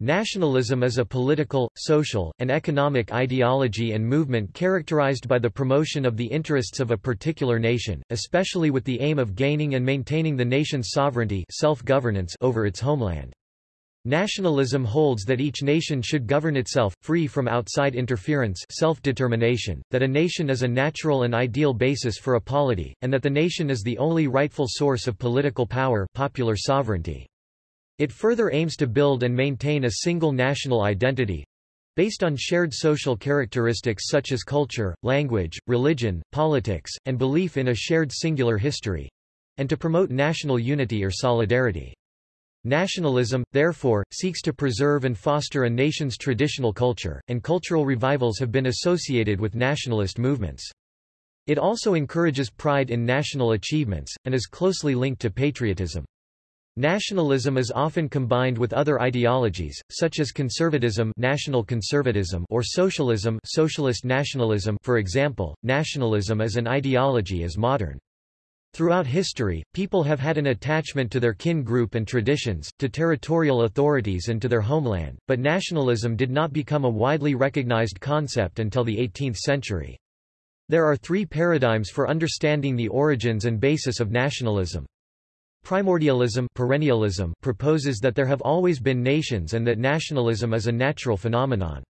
Nationalism is a political, social, and economic ideology and movement characterized by the promotion of the interests of a particular nation, especially with the aim of gaining and maintaining the nation's sovereignty self-governance over its homeland. Nationalism holds that each nation should govern itself, free from outside interference self-determination, that a nation is a natural and ideal basis for a polity, and that the nation is the only rightful source of political power popular sovereignty. It further aims to build and maintain a single national identity based on shared social characteristics such as culture, language, religion, politics, and belief in a shared singular history and to promote national unity or solidarity. Nationalism, therefore, seeks to preserve and foster a nation's traditional culture, and cultural revivals have been associated with nationalist movements. It also encourages pride in national achievements, and is closely linked to patriotism. Nationalism is often combined with other ideologies, such as conservatism, national conservatism or socialism, socialist nationalism. For example, nationalism as an ideology is modern. Throughout history, people have had an attachment to their kin group and traditions, to territorial authorities and to their homeland, but nationalism did not become a widely recognized concept until the 18th century. There are three paradigms for understanding the origins and basis of nationalism. Primordialism perennialism proposes that there have always been nations and that nationalism is a natural phenomenon.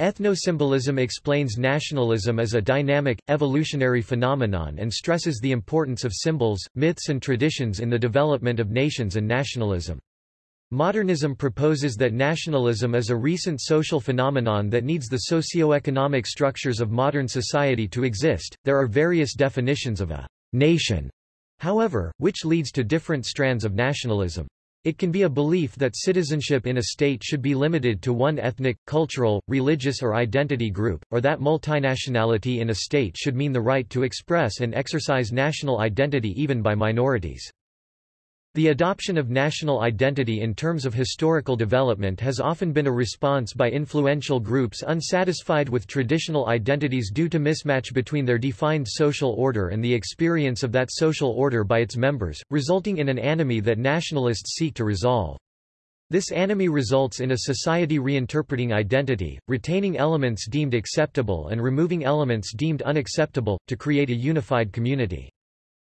Ethnosymbolism explains nationalism as a dynamic, evolutionary phenomenon and stresses the importance of symbols, myths and traditions in the development of nations and nationalism. Modernism proposes that nationalism is a recent social phenomenon that needs the socio-economic structures of modern society to exist. There are various definitions of a nation however, which leads to different strands of nationalism. It can be a belief that citizenship in a state should be limited to one ethnic, cultural, religious or identity group, or that multinationality in a state should mean the right to express and exercise national identity even by minorities. The adoption of national identity in terms of historical development has often been a response by influential groups unsatisfied with traditional identities due to mismatch between their defined social order and the experience of that social order by its members, resulting in an anomie that nationalists seek to resolve. This anomie results in a society reinterpreting identity, retaining elements deemed acceptable and removing elements deemed unacceptable, to create a unified community.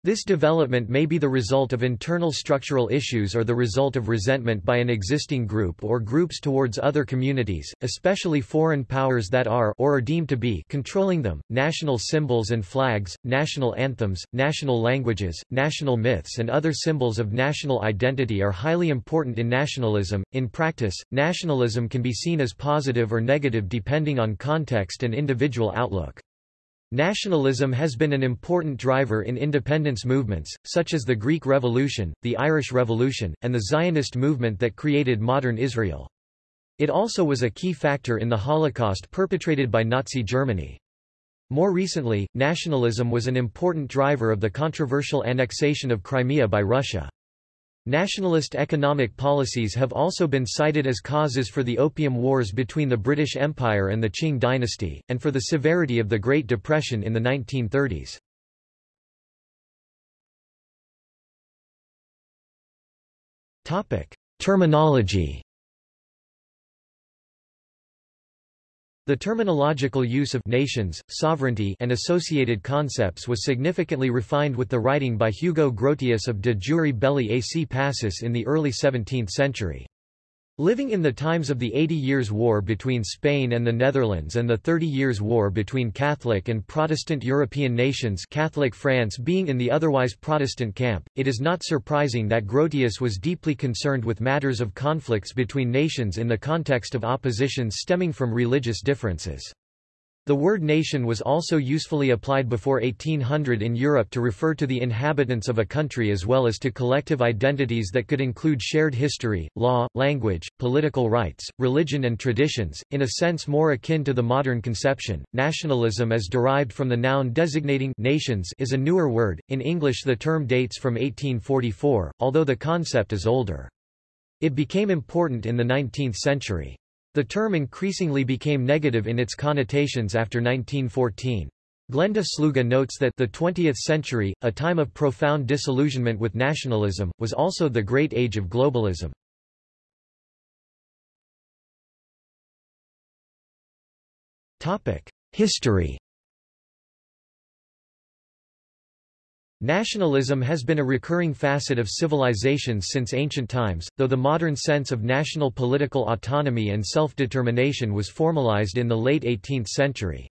This development may be the result of internal structural issues or the result of resentment by an existing group or groups towards other communities, especially foreign powers that are or are deemed to be controlling them. National symbols and flags, national anthems, national languages, national myths and other symbols of national identity are highly important in nationalism. In practice, nationalism can be seen as positive or negative depending on context and individual outlook. Nationalism has been an important driver in independence movements, such as the Greek Revolution, the Irish Revolution, and the Zionist movement that created modern Israel. It also was a key factor in the Holocaust perpetrated by Nazi Germany. More recently, nationalism was an important driver of the controversial annexation of Crimea by Russia. Nationalist economic policies have also been cited as causes for the Opium Wars between the British Empire and the Qing dynasty, and for the severity of the Great Depression in the 1930s. Terminology The terminological use of nations, sovereignty and associated concepts was significantly refined with the writing by Hugo Grotius of De Jure Belli ac Pacis in the early 17th century. Living in the times of the Eighty Years' War between Spain and the Netherlands and the Thirty Years' War between Catholic and Protestant European nations Catholic France being in the otherwise Protestant camp, it is not surprising that Grotius was deeply concerned with matters of conflicts between nations in the context of oppositions stemming from religious differences. The word nation was also usefully applied before 1800 in Europe to refer to the inhabitants of a country as well as to collective identities that could include shared history, law, language, political rights, religion and traditions, in a sense more akin to the modern conception. Nationalism as derived from the noun designating nations is a newer word. In English the term dates from 1844, although the concept is older. It became important in the 19th century. The term increasingly became negative in its connotations after 1914. Glenda Sluga notes that the 20th century, a time of profound disillusionment with nationalism, was also the great age of globalism. History Nationalism has been a recurring facet of civilizations since ancient times, though the modern sense of national political autonomy and self-determination was formalized in the late 18th century.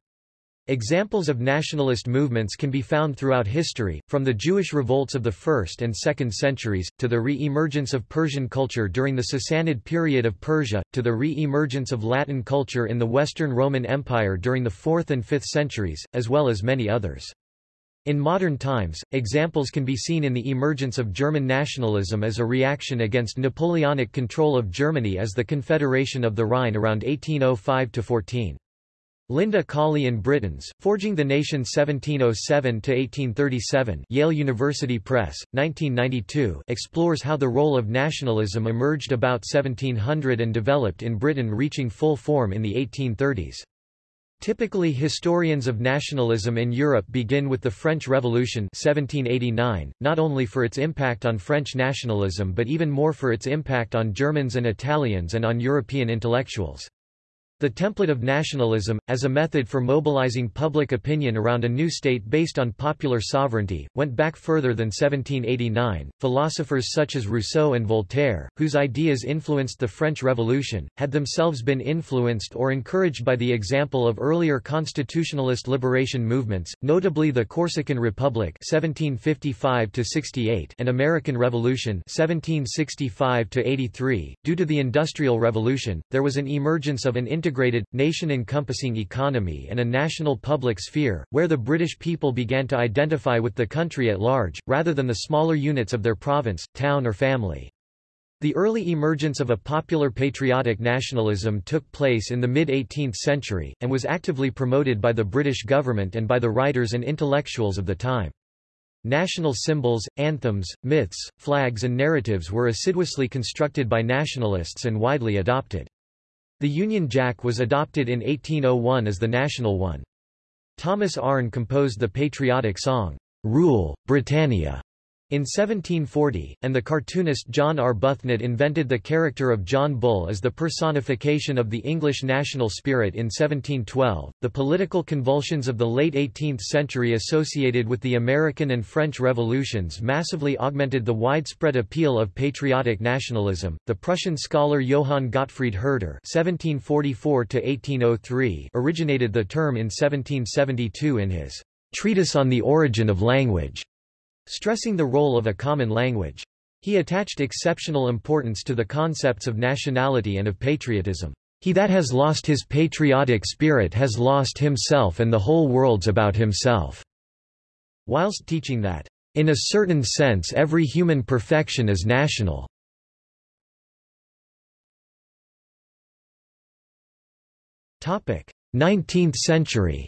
Examples of nationalist movements can be found throughout history, from the Jewish revolts of the 1st and 2nd centuries, to the re-emergence of Persian culture during the Sassanid period of Persia, to the re-emergence of Latin culture in the Western Roman Empire during the 4th and 5th centuries, as well as many others. In modern times, examples can be seen in the emergence of German nationalism as a reaction against Napoleonic control of Germany as the Confederation of the Rhine around 1805–14. Linda Colley and Britons, Forging the Nation 1707–1837 Yale University Press, 1992 explores how the role of nationalism emerged about 1700 and developed in Britain reaching full form in the 1830s. Typically historians of nationalism in Europe begin with the French Revolution 1789, not only for its impact on French nationalism but even more for its impact on Germans and Italians and on European intellectuals. The template of nationalism, as a method for mobilizing public opinion around a new state based on popular sovereignty, went back further than 1789. Philosophers such as Rousseau and Voltaire, whose ideas influenced the French Revolution, had themselves been influenced or encouraged by the example of earlier constitutionalist liberation movements, notably the Corsican Republic (1755–68) and American Revolution (1765–83). Due to the Industrial Revolution, there was an emergence of an integrated integrated, nation-encompassing economy and a national public sphere, where the British people began to identify with the country at large, rather than the smaller units of their province, town or family. The early emergence of a popular patriotic nationalism took place in the mid-18th century, and was actively promoted by the British government and by the writers and intellectuals of the time. National symbols, anthems, myths, flags and narratives were assiduously constructed by nationalists and widely adopted. The Union Jack was adopted in 1801 as the national one. Thomas Arne composed the patriotic song, Rule, Britannia, in 1740, and the cartoonist John Arbuthnot invented the character of John Bull as the personification of the English national spirit in 1712. The political convulsions of the late 18th century associated with the American and French revolutions massively augmented the widespread appeal of patriotic nationalism. The Prussian scholar Johann Gottfried Herder (1744–1803) originated the term in 1772 in his Treatise on the Origin of Language stressing the role of a common language. He attached exceptional importance to the concepts of nationality and of patriotism. He that has lost his patriotic spirit has lost himself and the whole world's about himself." Whilst teaching that, "...in a certain sense every human perfection is national." Topic: 19th century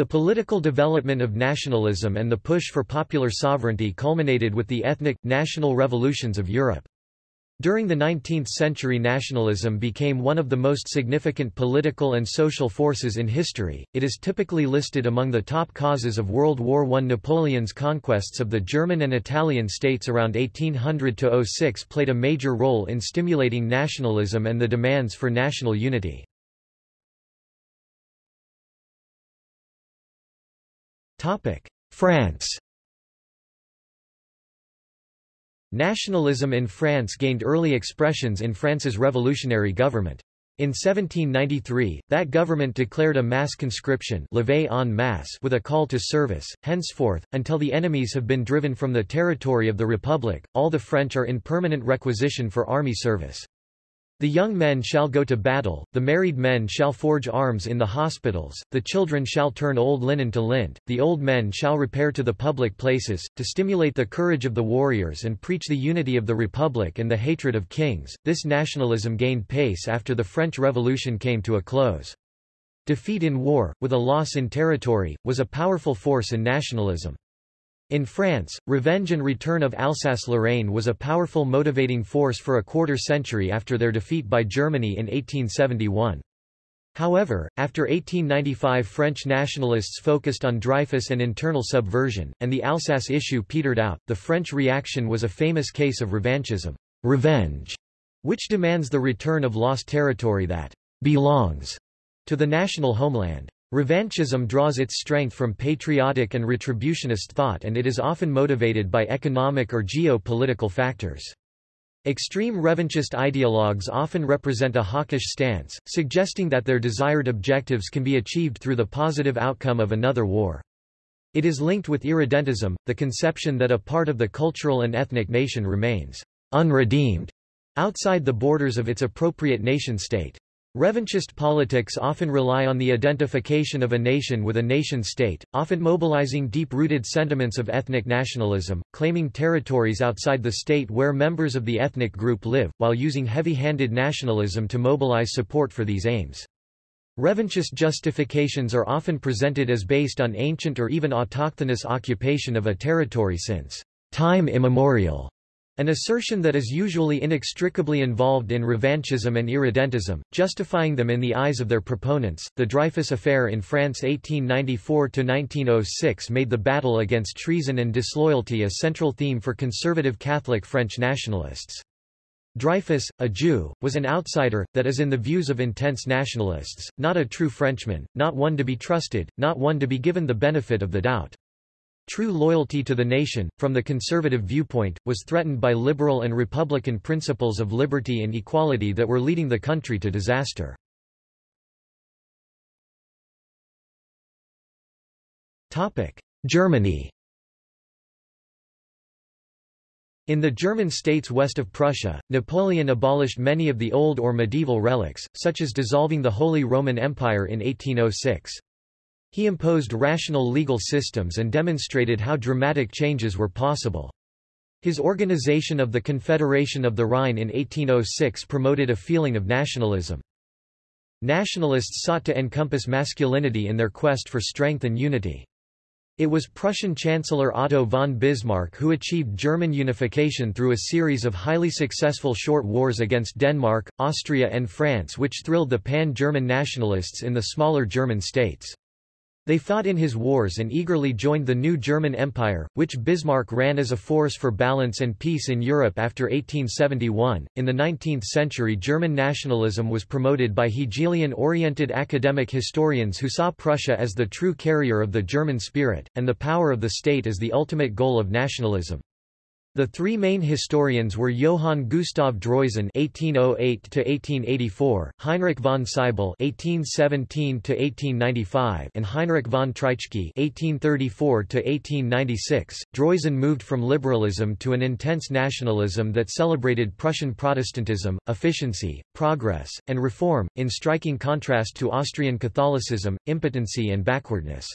The political development of nationalism and the push for popular sovereignty culminated with the ethnic, national revolutions of Europe. During the 19th century nationalism became one of the most significant political and social forces in history, it is typically listed among the top causes of World War I. Napoleon's conquests of the German and Italian states around 1800–06 played a major role in stimulating nationalism and the demands for national unity. France Nationalism in France gained early expressions in France's revolutionary government. In 1793, that government declared a mass conscription en masse with a call to service. Henceforth, until the enemies have been driven from the territory of the Republic, all the French are in permanent requisition for army service. The young men shall go to battle, the married men shall forge arms in the hospitals, the children shall turn old linen to lint, the old men shall repair to the public places, to stimulate the courage of the warriors and preach the unity of the republic and the hatred of kings. This nationalism gained pace after the French Revolution came to a close. Defeat in war, with a loss in territory, was a powerful force in nationalism. In France, revenge and return of Alsace-Lorraine was a powerful motivating force for a quarter century after their defeat by Germany in 1871. However, after 1895 French nationalists focused on Dreyfus and internal subversion, and the Alsace issue petered out, the French reaction was a famous case of revanchism revenge", which demands the return of lost territory that belongs to the national homeland. Revanchism draws its strength from patriotic and retributionist thought and it is often motivated by economic or geo-political factors. Extreme revanchist ideologues often represent a hawkish stance, suggesting that their desired objectives can be achieved through the positive outcome of another war. It is linked with irredentism, the conception that a part of the cultural and ethnic nation remains unredeemed outside the borders of its appropriate nation-state. Revanchist politics often rely on the identification of a nation with a nation-state, often mobilizing deep-rooted sentiments of ethnic nationalism, claiming territories outside the state where members of the ethnic group live, while using heavy-handed nationalism to mobilize support for these aims. Revanchist justifications are often presented as based on ancient or even autochthonous occupation of a territory since time immemorial. An assertion that is usually inextricably involved in revanchism and irredentism, justifying them in the eyes of their proponents. The Dreyfus Affair in France 1894–1906 made the battle against treason and disloyalty a central theme for conservative Catholic French nationalists. Dreyfus, a Jew, was an outsider, that is in the views of intense nationalists, not a true Frenchman, not one to be trusted, not one to be given the benefit of the doubt. True loyalty to the nation, from the conservative viewpoint, was threatened by liberal and republican principles of liberty and equality that were leading the country to disaster. Germany In the German states west of Prussia, Napoleon abolished many of the old or medieval relics, such as dissolving the Holy Roman Empire in 1806. He imposed rational legal systems and demonstrated how dramatic changes were possible. His organization of the Confederation of the Rhine in 1806 promoted a feeling of nationalism. Nationalists sought to encompass masculinity in their quest for strength and unity. It was Prussian Chancellor Otto von Bismarck who achieved German unification through a series of highly successful short wars against Denmark, Austria and France which thrilled the pan-German nationalists in the smaller German states. They fought in his wars and eagerly joined the new German Empire, which Bismarck ran as a force for balance and peace in Europe after 1871. In the 19th century, German nationalism was promoted by Hegelian oriented academic historians who saw Prussia as the true carrier of the German spirit, and the power of the state as the ultimate goal of nationalism. The three main historians were Johann Gustav Droysen (1808–1884), Heinrich von Sybel (1817–1895), and Heinrich von Treitschke (1834–1896). Droysen moved from liberalism to an intense nationalism that celebrated Prussian Protestantism, efficiency, progress, and reform, in striking contrast to Austrian Catholicism, impotency and backwardness.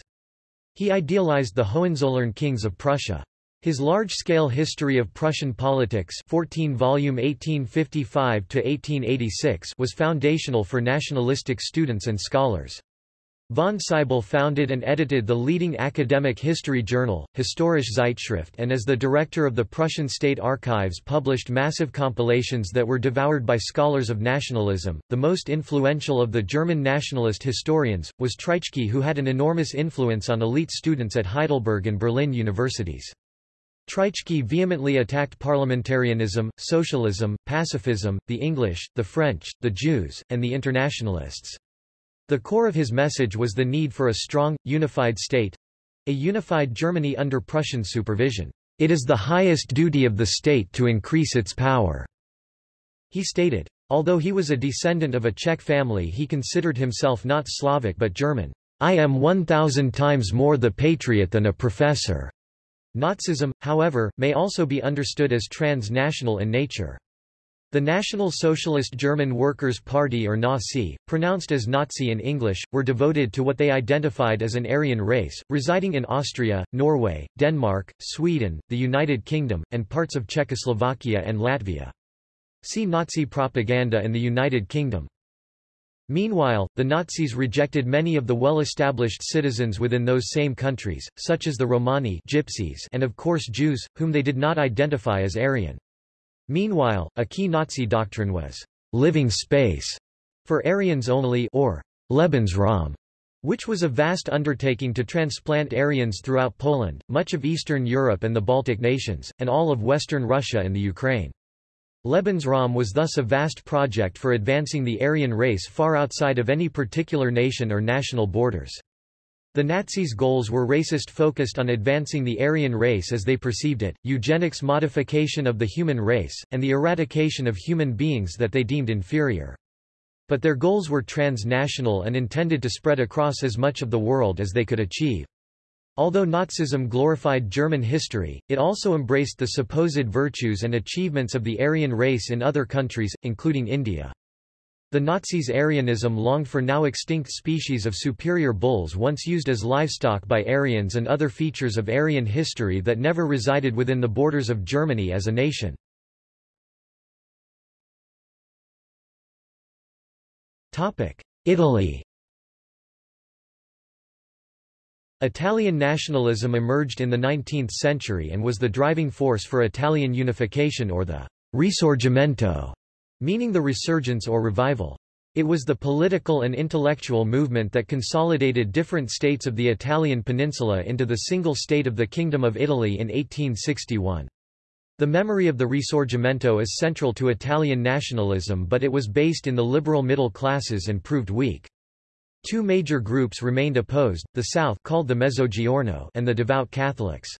He idealized the Hohenzollern kings of Prussia. His large-scale History of Prussian Politics 14 volume 1855 was foundational for nationalistic students and scholars. Von Sybel founded and edited the leading academic history journal, Historische Zeitschrift and as the director of the Prussian State Archives published massive compilations that were devoured by scholars of nationalism. The most influential of the German nationalist historians, was Treitschke who had an enormous influence on elite students at Heidelberg and Berlin universities. Treitschke vehemently attacked parliamentarianism, socialism, pacifism, the English, the French, the Jews, and the internationalists. The core of his message was the need for a strong, unified state—a unified Germany under Prussian supervision. It is the highest duty of the state to increase its power, he stated. Although he was a descendant of a Czech family he considered himself not Slavic but German. I am 1,000 times more the patriot than a professor. Nazism, however, may also be understood as transnational in nature. The National Socialist German Workers' Party or Nazi, pronounced as Nazi in English, were devoted to what they identified as an Aryan race, residing in Austria, Norway, Denmark, Sweden, the United Kingdom, and parts of Czechoslovakia and Latvia. See Nazi propaganda in the United Kingdom. Meanwhile, the Nazis rejected many of the well-established citizens within those same countries, such as the Romani gypsies and of course Jews, whom they did not identify as Aryan. Meanwhile, a key Nazi doctrine was living space for Aryans only or Lebensraum, which was a vast undertaking to transplant Aryans throughout Poland, much of Eastern Europe and the Baltic nations, and all of Western Russia and the Ukraine. Lebensraum was thus a vast project for advancing the Aryan race far outside of any particular nation or national borders. The Nazis' goals were racist focused on advancing the Aryan race as they perceived it, eugenics modification of the human race, and the eradication of human beings that they deemed inferior. But their goals were transnational and intended to spread across as much of the world as they could achieve. Although Nazism glorified German history, it also embraced the supposed virtues and achievements of the Aryan race in other countries, including India. The Nazis' Aryanism longed for now extinct species of superior bulls once used as livestock by Aryans and other features of Aryan history that never resided within the borders of Germany as a nation. Italy Italian nationalism emerged in the 19th century and was the driving force for Italian unification or the Risorgimento, meaning the resurgence or revival. It was the political and intellectual movement that consolidated different states of the Italian peninsula into the single state of the Kingdom of Italy in 1861. The memory of the Risorgimento is central to Italian nationalism but it was based in the liberal middle classes and proved weak. Two major groups remained opposed, the South called the Mezzogiorno and the devout Catholics.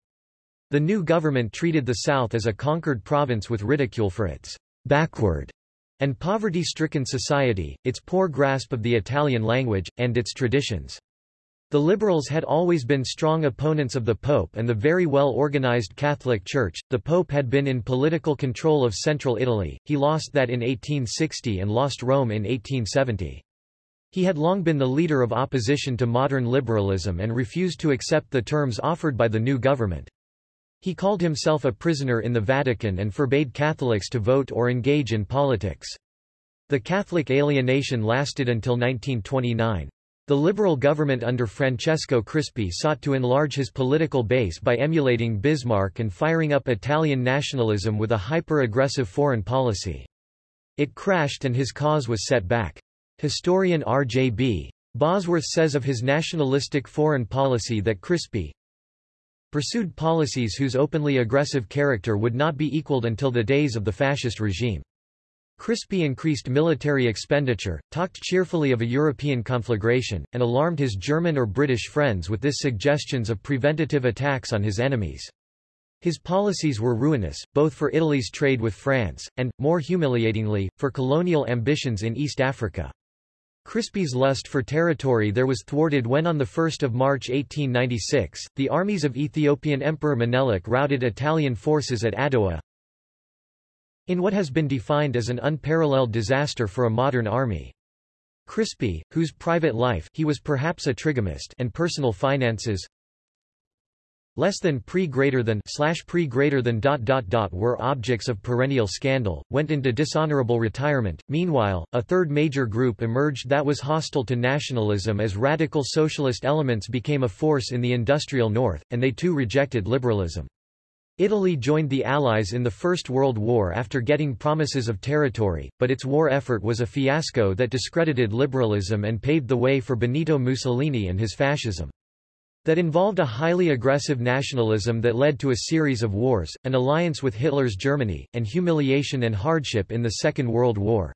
The new government treated the South as a conquered province with ridicule for its backward and poverty-stricken society, its poor grasp of the Italian language, and its traditions. The liberals had always been strong opponents of the Pope and the very well-organized Catholic Church. The Pope had been in political control of central Italy, he lost that in 1860 and lost Rome in 1870. He had long been the leader of opposition to modern liberalism and refused to accept the terms offered by the new government. He called himself a prisoner in the Vatican and forbade Catholics to vote or engage in politics. The Catholic alienation lasted until 1929. The liberal government under Francesco Crispi sought to enlarge his political base by emulating Bismarck and firing up Italian nationalism with a hyper-aggressive foreign policy. It crashed and his cause was set back. Historian R.J.B. Bosworth says of his nationalistic foreign policy that Crispi pursued policies whose openly aggressive character would not be equaled until the days of the fascist regime. Crispi increased military expenditure, talked cheerfully of a European conflagration, and alarmed his German or British friends with this suggestions of preventative attacks on his enemies. His policies were ruinous, both for Italy's trade with France, and, more humiliatingly, for colonial ambitions in East Africa. Crispi's lust for territory there was thwarted when on 1 March 1896, the armies of Ethiopian Emperor Menelik routed Italian forces at Adowa in what has been defined as an unparalleled disaster for a modern army. Crispi, whose private life he was perhaps a trigamist and personal finances less than pre greater than slash pre greater than dot dot dot were objects of perennial scandal, went into dishonorable retirement. Meanwhile, a third major group emerged that was hostile to nationalism as radical socialist elements became a force in the industrial north, and they too rejected liberalism. Italy joined the Allies in the First World War after getting promises of territory, but its war effort was a fiasco that discredited liberalism and paved the way for Benito Mussolini and his fascism that involved a highly aggressive nationalism that led to a series of wars, an alliance with Hitler's Germany, and humiliation and hardship in the Second World War.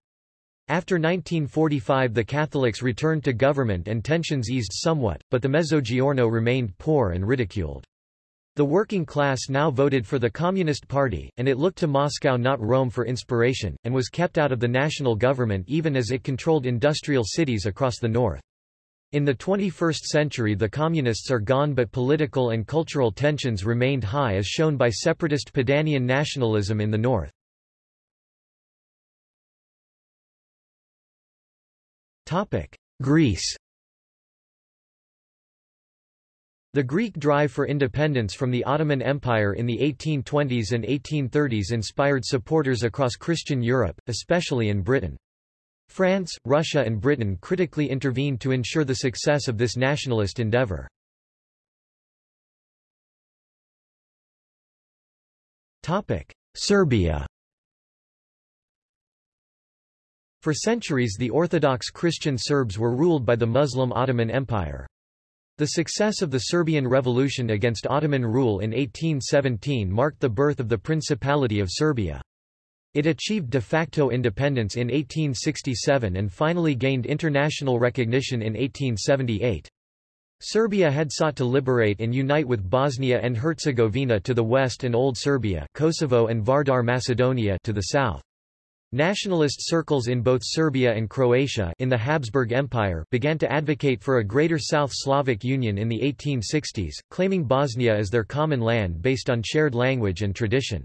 After 1945 the Catholics returned to government and tensions eased somewhat, but the Mezzogiorno remained poor and ridiculed. The working class now voted for the Communist Party, and it looked to Moscow not Rome for inspiration, and was kept out of the national government even as it controlled industrial cities across the north. In the 21st century the Communists are gone but political and cultural tensions remained high as shown by separatist Padanian nationalism in the north. Greece The Greek drive for independence from the Ottoman Empire in the 1820s and 1830s inspired supporters across Christian Europe, especially in Britain. France, Russia and Britain critically intervened to ensure the success of this nationalist endeavour. Serbia For centuries the Orthodox Christian Serbs were ruled by the Muslim Ottoman Empire. The success of the Serbian Revolution against Ottoman rule in 1817 marked the birth of the Principality of Serbia. It achieved de facto independence in 1867 and finally gained international recognition in 1878. Serbia had sought to liberate and unite with Bosnia and Herzegovina to the west and Old Serbia Kosovo and Vardar Macedonia to the south. Nationalist circles in both Serbia and Croatia in the Habsburg Empire began to advocate for a greater South Slavic union in the 1860s, claiming Bosnia as their common land based on shared language and tradition.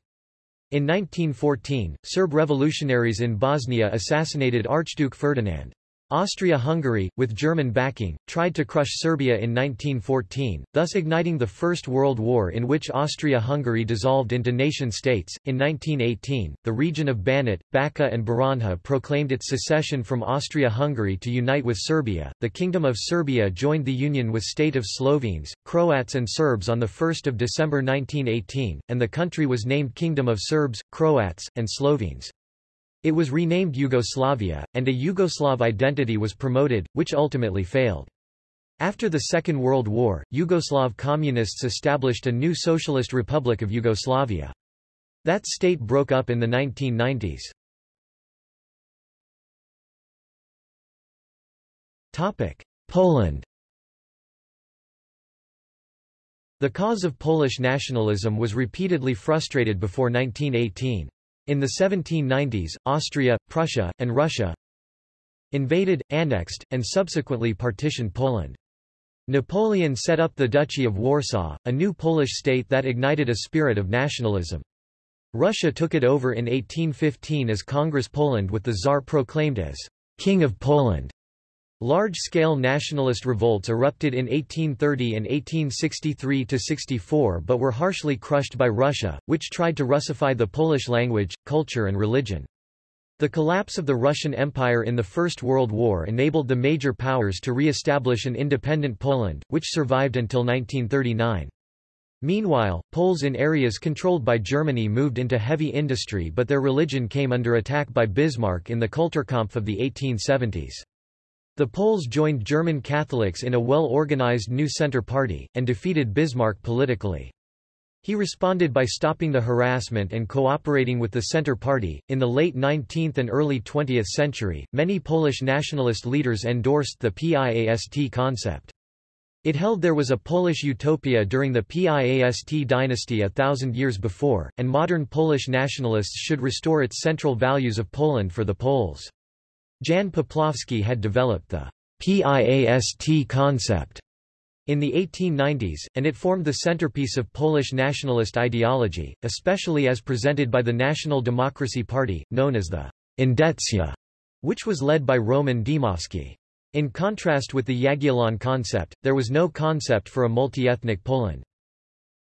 In 1914, Serb revolutionaries in Bosnia assassinated Archduke Ferdinand. Austria-Hungary, with German backing, tried to crush Serbia in 1914, thus igniting the First World War in which Austria-Hungary dissolved into nation-states. In 1918, the region of Banat, Bačka and Baranja proclaimed its secession from Austria-Hungary to unite with Serbia. The Kingdom of Serbia joined the union with state of Slovenes, Croats and Serbs on 1 December 1918, and the country was named Kingdom of Serbs, Croats, and Slovenes. It was renamed Yugoslavia, and a Yugoslav identity was promoted, which ultimately failed. After the Second World War, Yugoslav communists established a new socialist republic of Yugoslavia. That state broke up in the 1990s. Topic: Poland The cause of Polish nationalism was repeatedly frustrated before 1918. In the 1790s, Austria, Prussia, and Russia invaded, annexed, and subsequently partitioned Poland. Napoleon set up the Duchy of Warsaw, a new Polish state that ignited a spirit of nationalism. Russia took it over in 1815 as Congress Poland with the Tsar proclaimed as King of Poland. Large-scale nationalist revolts erupted in 1830 and 1863–64 but were harshly crushed by Russia, which tried to Russify the Polish language, culture and religion. The collapse of the Russian Empire in the First World War enabled the major powers to re-establish an independent Poland, which survived until 1939. Meanwhile, Poles in areas controlled by Germany moved into heavy industry but their religion came under attack by Bismarck in the Kulturkampf of the 1870s. The Poles joined German Catholics in a well-organized New Centre Party, and defeated Bismarck politically. He responded by stopping the harassment and cooperating with the Centre Party. In the late 19th and early 20th century, many Polish nationalist leaders endorsed the PIAST concept. It held there was a Polish utopia during the PIAST dynasty a thousand years before, and modern Polish nationalists should restore its central values of Poland for the Poles. Jan Popławski had developed the PIAST concept in the 1890s, and it formed the centerpiece of Polish nationalist ideology, especially as presented by the National Democracy Party, known as the Endecja, which was led by Roman Dmowski. In contrast with the Jagiellon concept, there was no concept for a multi-ethnic Poland.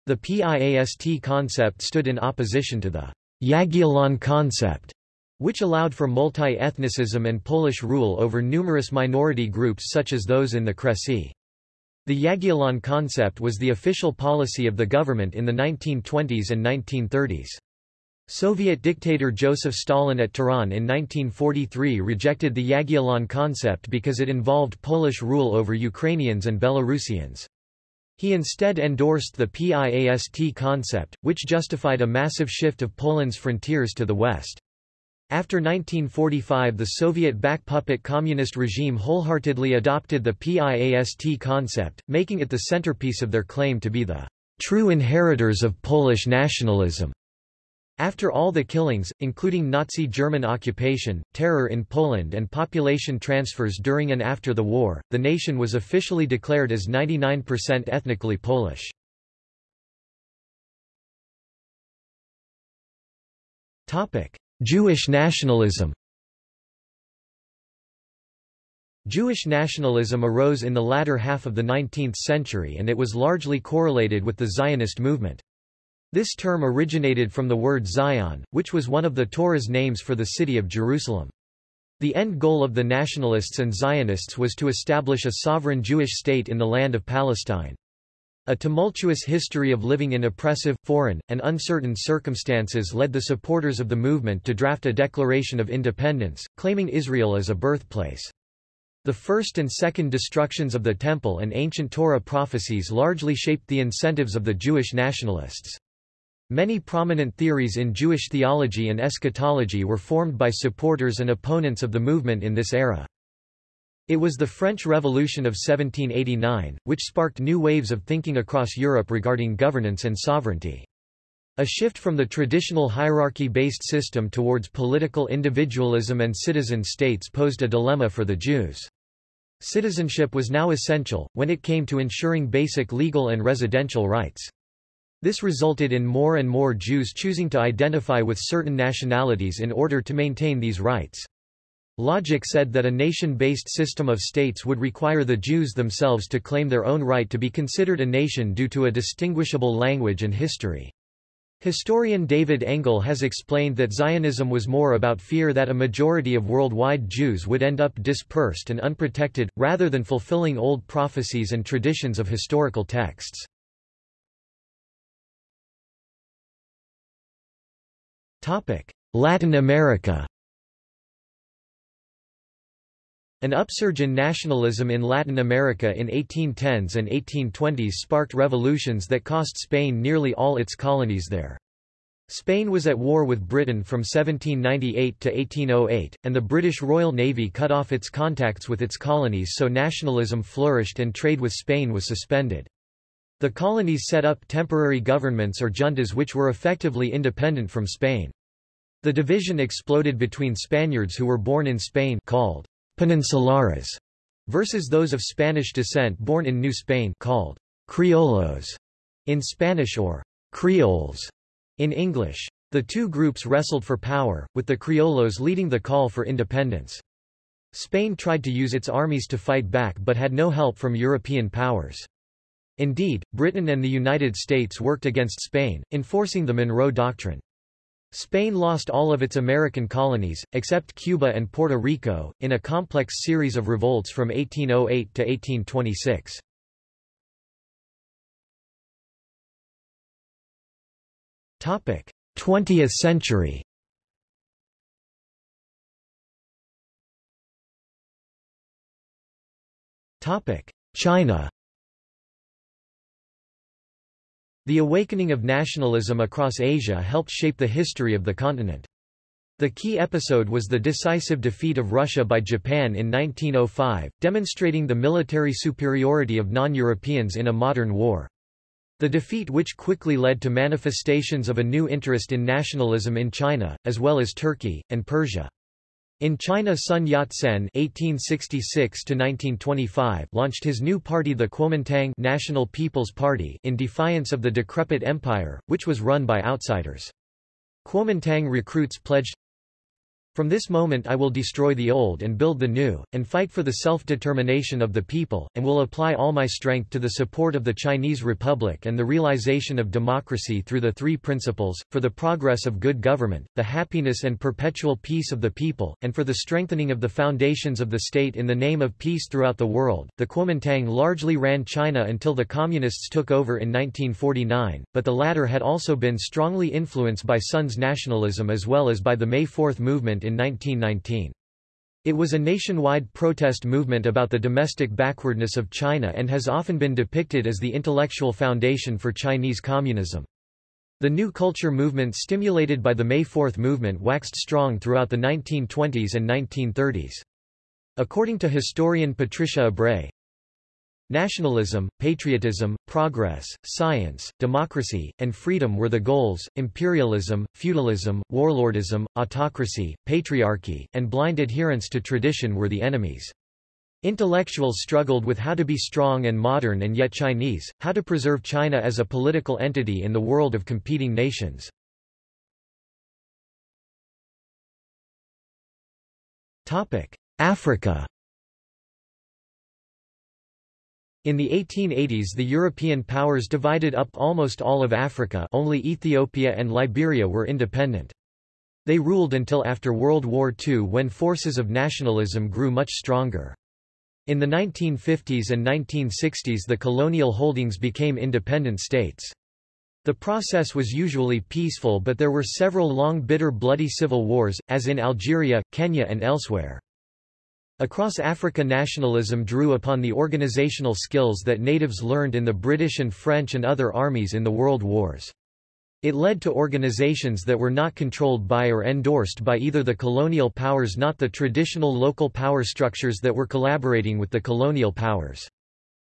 The PIAST concept stood in opposition to the Jagiellon concept, which allowed for multi-ethnicism and Polish rule over numerous minority groups such as those in the Kresy. The Jagiellon concept was the official policy of the government in the 1920s and 1930s. Soviet dictator Joseph Stalin at Tehran in 1943 rejected the Jagiellon concept because it involved Polish rule over Ukrainians and Belarusians. He instead endorsed the PIAST concept, which justified a massive shift of Poland's frontiers to the west. After 1945 the Soviet back puppet communist regime wholeheartedly adopted the PIAST concept, making it the centerpiece of their claim to be the true inheritors of Polish nationalism. After all the killings, including Nazi German occupation, terror in Poland and population transfers during and after the war, the nation was officially declared as 99% ethnically Polish. Topic: Jewish nationalism Jewish nationalism arose in the latter half of the 19th century and it was largely correlated with the Zionist movement. This term originated from the word Zion, which was one of the Torah's names for the city of Jerusalem. The end goal of the nationalists and Zionists was to establish a sovereign Jewish state in the land of Palestine. A tumultuous history of living in oppressive, foreign, and uncertain circumstances led the supporters of the movement to draft a Declaration of Independence, claiming Israel as a birthplace. The first and second destructions of the Temple and ancient Torah prophecies largely shaped the incentives of the Jewish nationalists. Many prominent theories in Jewish theology and eschatology were formed by supporters and opponents of the movement in this era. It was the French Revolution of 1789, which sparked new waves of thinking across Europe regarding governance and sovereignty. A shift from the traditional hierarchy-based system towards political individualism and citizen states posed a dilemma for the Jews. Citizenship was now essential, when it came to ensuring basic legal and residential rights. This resulted in more and more Jews choosing to identify with certain nationalities in order to maintain these rights. Logic said that a nation-based system of states would require the Jews themselves to claim their own right to be considered a nation due to a distinguishable language and history. Historian David Engel has explained that Zionism was more about fear that a majority of worldwide Jews would end up dispersed and unprotected, rather than fulfilling old prophecies and traditions of historical texts. Latin America An upsurge in nationalism in Latin America in 1810s and 1820s sparked revolutions that cost Spain nearly all its colonies there. Spain was at war with Britain from 1798 to 1808, and the British Royal Navy cut off its contacts with its colonies so nationalism flourished and trade with Spain was suspended. The colonies set up temporary governments or juntas which were effectively independent from Spain. The division exploded between Spaniards who were born in Spain called peninsulares versus those of Spanish descent born in New Spain called criollos in Spanish or creoles in English. The two groups wrestled for power, with the criollos leading the call for independence. Spain tried to use its armies to fight back but had no help from European powers. Indeed, Britain and the United States worked against Spain, enforcing the Monroe Doctrine. Spain lost all of its American colonies, except Cuba and Puerto Rico, in a complex series of revolts from 1808 to 1826. Topic: 20th century. Topic: China. The awakening of nationalism across Asia helped shape the history of the continent. The key episode was the decisive defeat of Russia by Japan in 1905, demonstrating the military superiority of non-Europeans in a modern war. The defeat which quickly led to manifestations of a new interest in nationalism in China, as well as Turkey, and Persia. In China Sun Yat-sen (1866–1925) launched his new party the Kuomintang National People's Party in defiance of the decrepit empire, which was run by outsiders. Kuomintang recruits pledged from this moment I will destroy the old and build the new, and fight for the self-determination of the people, and will apply all my strength to the support of the Chinese Republic and the realization of democracy through the three principles, for the progress of good government, the happiness and perpetual peace of the people, and for the strengthening of the foundations of the state in the name of peace throughout the world. The Kuomintang largely ran China until the Communists took over in 1949, but the latter had also been strongly influenced by Sun's nationalism as well as by the May 4 movement in 1919. It was a nationwide protest movement about the domestic backwardness of China and has often been depicted as the intellectual foundation for Chinese communism. The New Culture movement stimulated by the May 4 movement waxed strong throughout the 1920s and 1930s. According to historian Patricia Ebrey, Nationalism, patriotism, progress, science, democracy, and freedom were the goals, imperialism, feudalism, warlordism, autocracy, patriarchy, and blind adherence to tradition were the enemies. Intellectuals struggled with how to be strong and modern and yet Chinese, how to preserve China as a political entity in the world of competing nations. Africa In the 1880s the European powers divided up almost all of Africa only Ethiopia and Liberia were independent. They ruled until after World War II when forces of nationalism grew much stronger. In the 1950s and 1960s the colonial holdings became independent states. The process was usually peaceful but there were several long bitter bloody civil wars, as in Algeria, Kenya and elsewhere. Across Africa nationalism drew upon the organizational skills that natives learned in the British and French and other armies in the world wars. It led to organizations that were not controlled by or endorsed by either the colonial powers not the traditional local power structures that were collaborating with the colonial powers.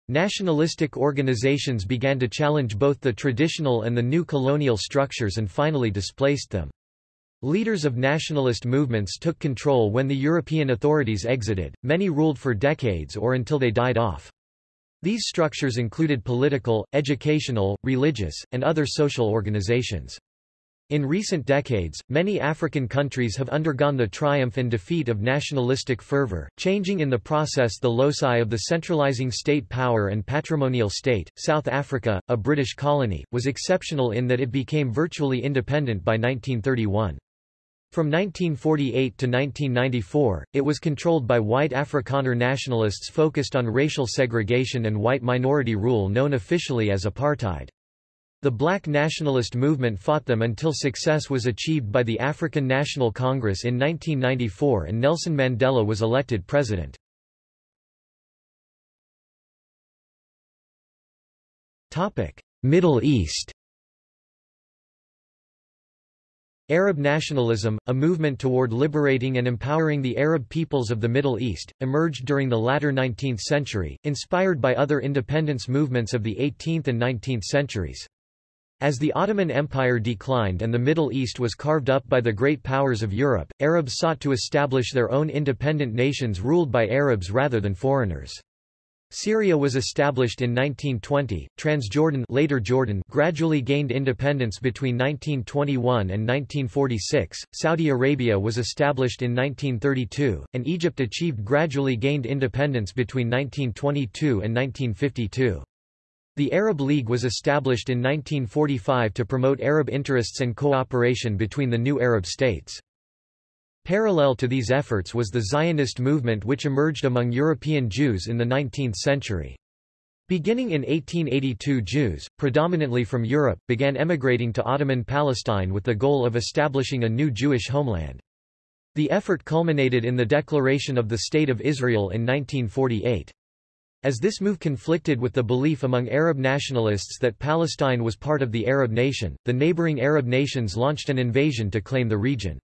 Nationalistic organizations began to challenge both the traditional and the new colonial structures and finally displaced them. Leaders of nationalist movements took control when the European authorities exited, many ruled for decades or until they died off. These structures included political, educational, religious, and other social organizations. In recent decades, many African countries have undergone the triumph and defeat of nationalistic fervor, changing in the process the loci of the centralizing state power and patrimonial state. South Africa, a British colony, was exceptional in that it became virtually independent by 1931. From 1948 to 1994, it was controlled by white Afrikaner nationalists focused on racial segregation and white minority rule known officially as apartheid. The black nationalist movement fought them until success was achieved by the African National Congress in 1994 and Nelson Mandela was elected president. Middle East Arab nationalism, a movement toward liberating and empowering the Arab peoples of the Middle East, emerged during the latter 19th century, inspired by other independence movements of the 18th and 19th centuries. As the Ottoman Empire declined and the Middle East was carved up by the great powers of Europe, Arabs sought to establish their own independent nations ruled by Arabs rather than foreigners. Syria was established in 1920. Transjordan, later Jordan, gradually gained independence between 1921 and 1946. Saudi Arabia was established in 1932, and Egypt achieved gradually gained independence between 1922 and 1952. The Arab League was established in 1945 to promote Arab interests and cooperation between the new Arab states. Parallel to these efforts was the Zionist movement which emerged among European Jews in the 19th century. Beginning in 1882 Jews, predominantly from Europe, began emigrating to Ottoman Palestine with the goal of establishing a new Jewish homeland. The effort culminated in the declaration of the State of Israel in 1948. As this move conflicted with the belief among Arab nationalists that Palestine was part of the Arab nation, the neighboring Arab nations launched an invasion to claim the region.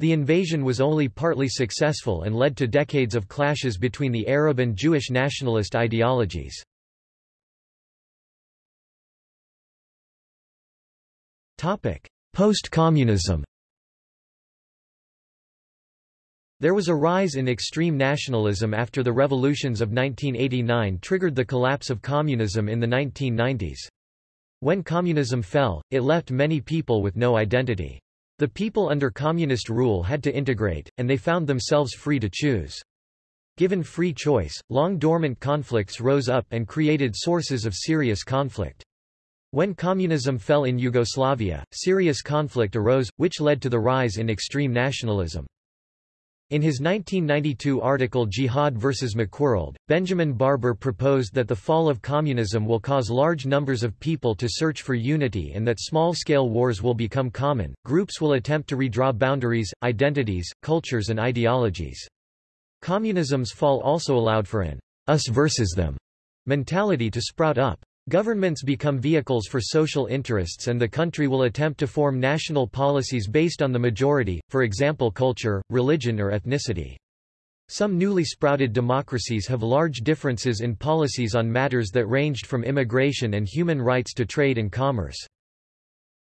The invasion was only partly successful and led to decades of clashes between the Arab and Jewish nationalist ideologies. Post-communism There was a rise in extreme nationalism after the revolutions of 1989 triggered the collapse of communism in the 1990s. When communism fell, it left many people with no identity. The people under communist rule had to integrate, and they found themselves free to choose. Given free choice, long-dormant conflicts rose up and created sources of serious conflict. When communism fell in Yugoslavia, serious conflict arose, which led to the rise in extreme nationalism. In his 1992 article Jihad vs. McWorld, Benjamin Barber proposed that the fall of communism will cause large numbers of people to search for unity and that small-scale wars will become common. Groups will attempt to redraw boundaries, identities, cultures and ideologies. Communism's fall also allowed for an us versus them mentality to sprout up. Governments become vehicles for social interests and the country will attempt to form national policies based on the majority, for example culture, religion or ethnicity. Some newly sprouted democracies have large differences in policies on matters that ranged from immigration and human rights to trade and commerce.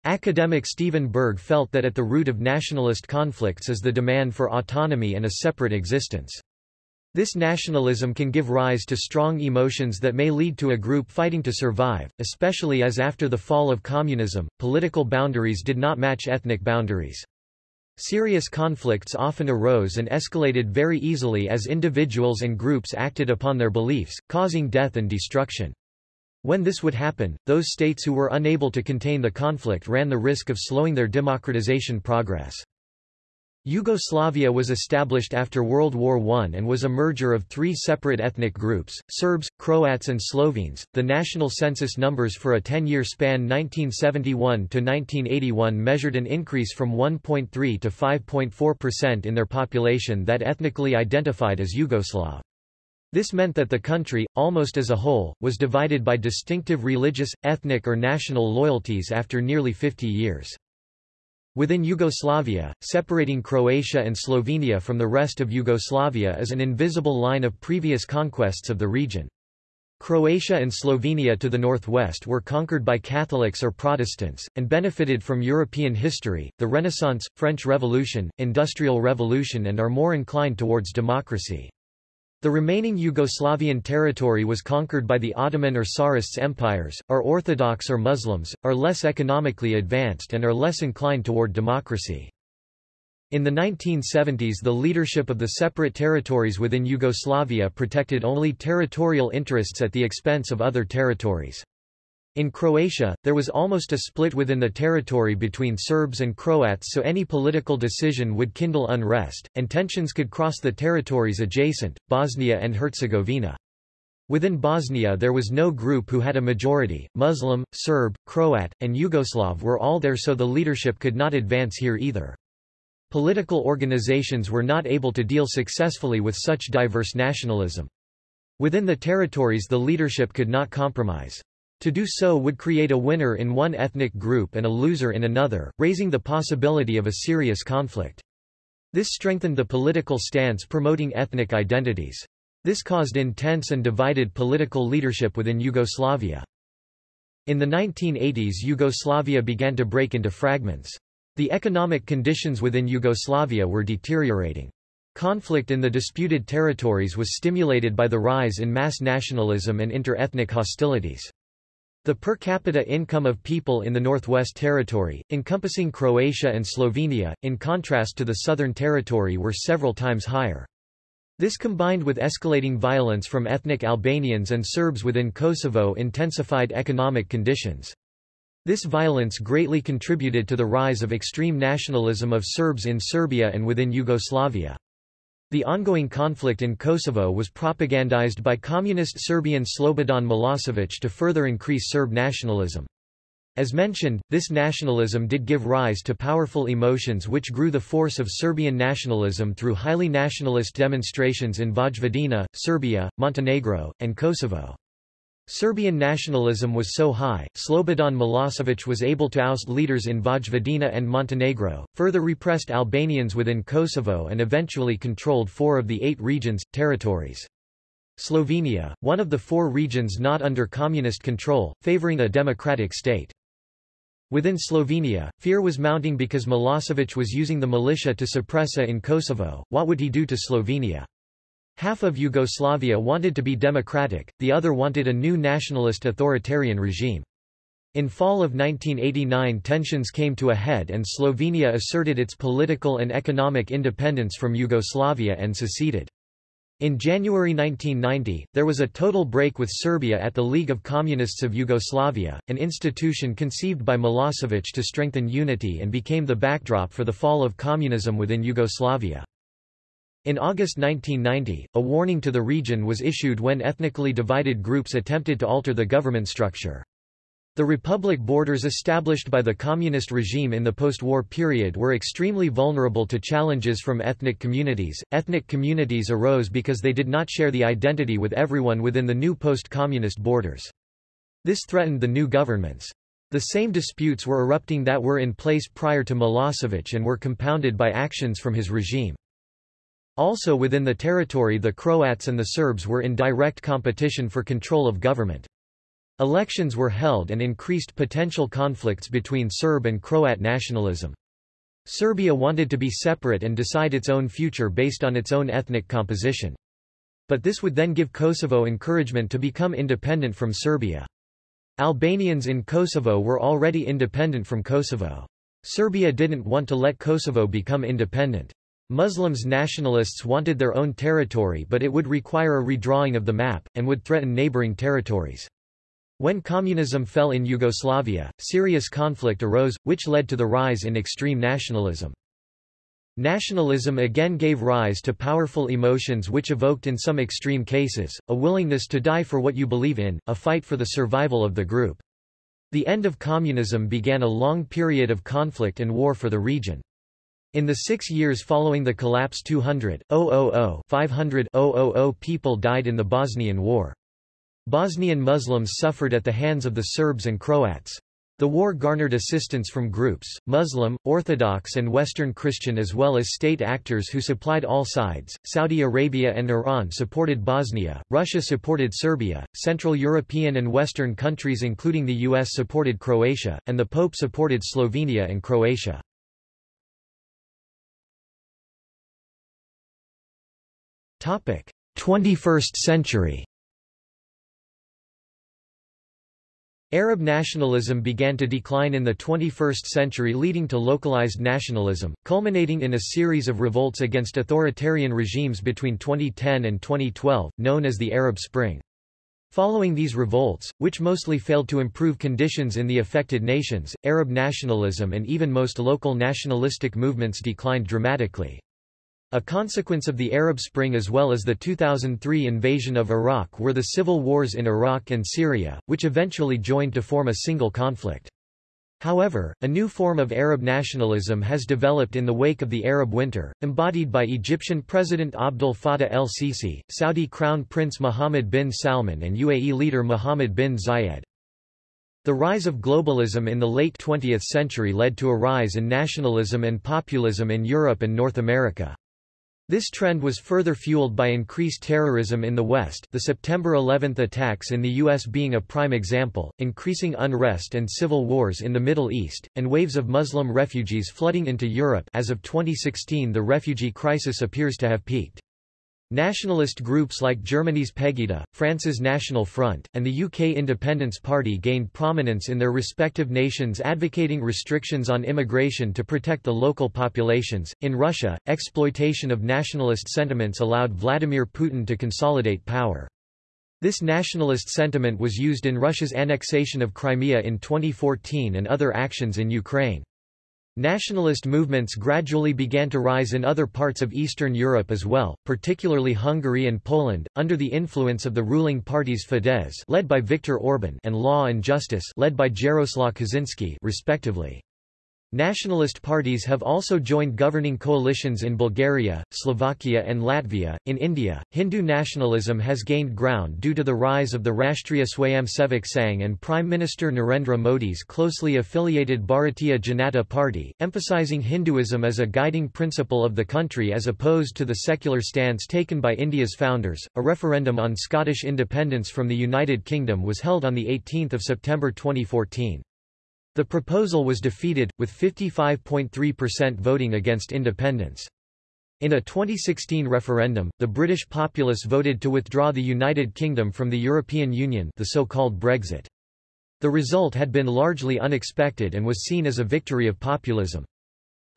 Academic Stephen Berg felt that at the root of nationalist conflicts is the demand for autonomy and a separate existence. This nationalism can give rise to strong emotions that may lead to a group fighting to survive, especially as after the fall of communism, political boundaries did not match ethnic boundaries. Serious conflicts often arose and escalated very easily as individuals and groups acted upon their beliefs, causing death and destruction. When this would happen, those states who were unable to contain the conflict ran the risk of slowing their democratization progress. Yugoslavia was established after World War I and was a merger of three separate ethnic groups, Serbs, Croats and Slovenes. The national census numbers for a 10-year span 1971 to 1981 measured an increase from 1.3 to 5.4% in their population that ethnically identified as Yugoslav. This meant that the country, almost as a whole, was divided by distinctive religious, ethnic or national loyalties after nearly 50 years. Within Yugoslavia, separating Croatia and Slovenia from the rest of Yugoslavia is an invisible line of previous conquests of the region. Croatia and Slovenia to the northwest were conquered by Catholics or Protestants, and benefited from European history, the Renaissance, French Revolution, Industrial Revolution and are more inclined towards democracy. The remaining Yugoslavian territory was conquered by the Ottoman or Tsarist empires, are Orthodox or Muslims, are less economically advanced and are less inclined toward democracy. In the 1970s the leadership of the separate territories within Yugoslavia protected only territorial interests at the expense of other territories. In Croatia, there was almost a split within the territory between Serbs and Croats so any political decision would kindle unrest, and tensions could cross the territories adjacent, Bosnia and Herzegovina. Within Bosnia there was no group who had a majority, Muslim, Serb, Croat, and Yugoslav were all there so the leadership could not advance here either. Political organizations were not able to deal successfully with such diverse nationalism. Within the territories the leadership could not compromise. To do so would create a winner in one ethnic group and a loser in another, raising the possibility of a serious conflict. This strengthened the political stance promoting ethnic identities. This caused intense and divided political leadership within Yugoslavia. In the 1980s Yugoslavia began to break into fragments. The economic conditions within Yugoslavia were deteriorating. Conflict in the disputed territories was stimulated by the rise in mass nationalism and inter-ethnic hostilities. The per capita income of people in the Northwest Territory, encompassing Croatia and Slovenia, in contrast to the Southern Territory were several times higher. This combined with escalating violence from ethnic Albanians and Serbs within Kosovo intensified economic conditions. This violence greatly contributed to the rise of extreme nationalism of Serbs in Serbia and within Yugoslavia. The ongoing conflict in Kosovo was propagandized by communist Serbian Slobodan Milosevic to further increase Serb nationalism. As mentioned, this nationalism did give rise to powerful emotions which grew the force of Serbian nationalism through highly nationalist demonstrations in Vojvodina, Serbia, Montenegro, and Kosovo. Serbian nationalism was so high, Slobodan Milosevic was able to oust leaders in Vojvodina and Montenegro, further repressed Albanians within Kosovo and eventually controlled four of the eight regions, territories. Slovenia, one of the four regions not under communist control, favoring a democratic state. Within Slovenia, fear was mounting because Milosevic was using the militia to suppress a in Kosovo, what would he do to Slovenia? Half of Yugoslavia wanted to be democratic, the other wanted a new nationalist authoritarian regime. In fall of 1989 tensions came to a head and Slovenia asserted its political and economic independence from Yugoslavia and seceded. In January 1990, there was a total break with Serbia at the League of Communists of Yugoslavia, an institution conceived by Milosevic to strengthen unity and became the backdrop for the fall of communism within Yugoslavia. In August 1990, a warning to the region was issued when ethnically divided groups attempted to alter the government structure. The republic borders established by the communist regime in the post-war period were extremely vulnerable to challenges from ethnic communities. Ethnic communities arose because they did not share the identity with everyone within the new post-communist borders. This threatened the new governments. The same disputes were erupting that were in place prior to Milosevic and were compounded by actions from his regime. Also within the territory the Croats and the Serbs were in direct competition for control of government. Elections were held and increased potential conflicts between Serb and Croat nationalism. Serbia wanted to be separate and decide its own future based on its own ethnic composition. But this would then give Kosovo encouragement to become independent from Serbia. Albanians in Kosovo were already independent from Kosovo. Serbia didn't want to let Kosovo become independent. Muslims nationalists wanted their own territory but it would require a redrawing of the map, and would threaten neighboring territories. When communism fell in Yugoslavia, serious conflict arose, which led to the rise in extreme nationalism. Nationalism again gave rise to powerful emotions which evoked in some extreme cases, a willingness to die for what you believe in, a fight for the survival of the group. The end of communism began a long period of conflict and war for the region. In the six years following the collapse 200, 000, 500, 000 people died in the Bosnian War. Bosnian Muslims suffered at the hands of the Serbs and Croats. The war garnered assistance from groups, Muslim, Orthodox and Western Christian as well as state actors who supplied all sides. Saudi Arabia and Iran supported Bosnia, Russia supported Serbia, Central European and Western countries including the US supported Croatia, and the Pope supported Slovenia and Croatia. 21st century Arab nationalism began to decline in the 21st century leading to localized nationalism, culminating in a series of revolts against authoritarian regimes between 2010 and 2012, known as the Arab Spring. Following these revolts, which mostly failed to improve conditions in the affected nations, Arab nationalism and even most local nationalistic movements declined dramatically. A consequence of the Arab Spring as well as the 2003 invasion of Iraq were the civil wars in Iraq and Syria, which eventually joined to form a single conflict. However, a new form of Arab nationalism has developed in the wake of the Arab Winter, embodied by Egyptian President Abdel Fattah el-Sisi, Saudi Crown Prince Mohammed bin Salman and UAE leader Mohammed bin Zayed. The rise of globalism in the late 20th century led to a rise in nationalism and populism in Europe and North America. This trend was further fueled by increased terrorism in the West the September 11 attacks in the U.S. being a prime example, increasing unrest and civil wars in the Middle East, and waves of Muslim refugees flooding into Europe as of 2016 the refugee crisis appears to have peaked. Nationalist groups like Germany's Pegida, France's National Front, and the UK Independence Party gained prominence in their respective nations advocating restrictions on immigration to protect the local populations. In Russia, exploitation of nationalist sentiments allowed Vladimir Putin to consolidate power. This nationalist sentiment was used in Russia's annexation of Crimea in 2014 and other actions in Ukraine. Nationalist movements gradually began to rise in other parts of Eastern Europe as well, particularly Hungary and Poland, under the influence of the ruling parties Fidesz led by Viktor Orban and Law and Justice led by Jaroslaw Kaczynski respectively. Nationalist parties have also joined governing coalitions in Bulgaria, Slovakia and Latvia. In India, Hindu nationalism has gained ground due to the rise of the Rashtriya Swayamsevak Sangh and Prime Minister Narendra Modi's closely affiliated Bharatiya Janata Party, emphasizing Hinduism as a guiding principle of the country as opposed to the secular stance taken by India's founders. A referendum on Scottish independence from the United Kingdom was held on 18 September 2014. The proposal was defeated, with 55.3% voting against independence. In a 2016 referendum, the British populace voted to withdraw the United Kingdom from the European Union the so-called Brexit. The result had been largely unexpected and was seen as a victory of populism.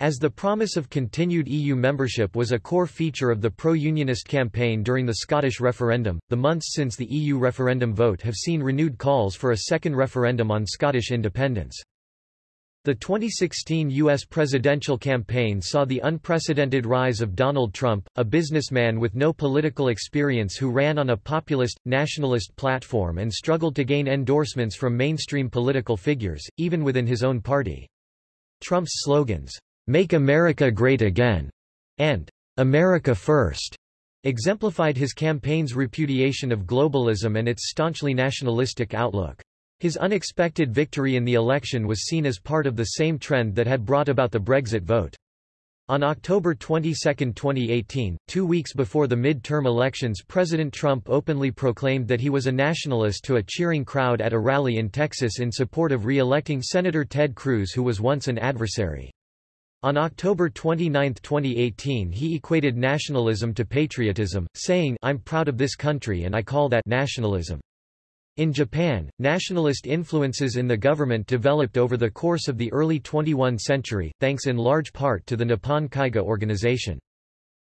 As the promise of continued EU membership was a core feature of the pro-unionist campaign during the Scottish referendum, the months since the EU referendum vote have seen renewed calls for a second referendum on Scottish independence. The 2016 U.S. presidential campaign saw the unprecedented rise of Donald Trump, a businessman with no political experience who ran on a populist, nationalist platform and struggled to gain endorsements from mainstream political figures, even within his own party. Trump's slogans, Make America Great Again, and America First, exemplified his campaign's repudiation of globalism and its staunchly nationalistic outlook. His unexpected victory in the election was seen as part of the same trend that had brought about the Brexit vote. On October 22, 2018, two weeks before the mid-term elections President Trump openly proclaimed that he was a nationalist to a cheering crowd at a rally in Texas in support of re-electing Senator Ted Cruz who was once an adversary. On October 29, 2018 he equated nationalism to patriotism, saying I'm proud of this country and I call that nationalism. In Japan, nationalist influences in the government developed over the course of the early 21 century, thanks in large part to the Nippon Kaigi organization.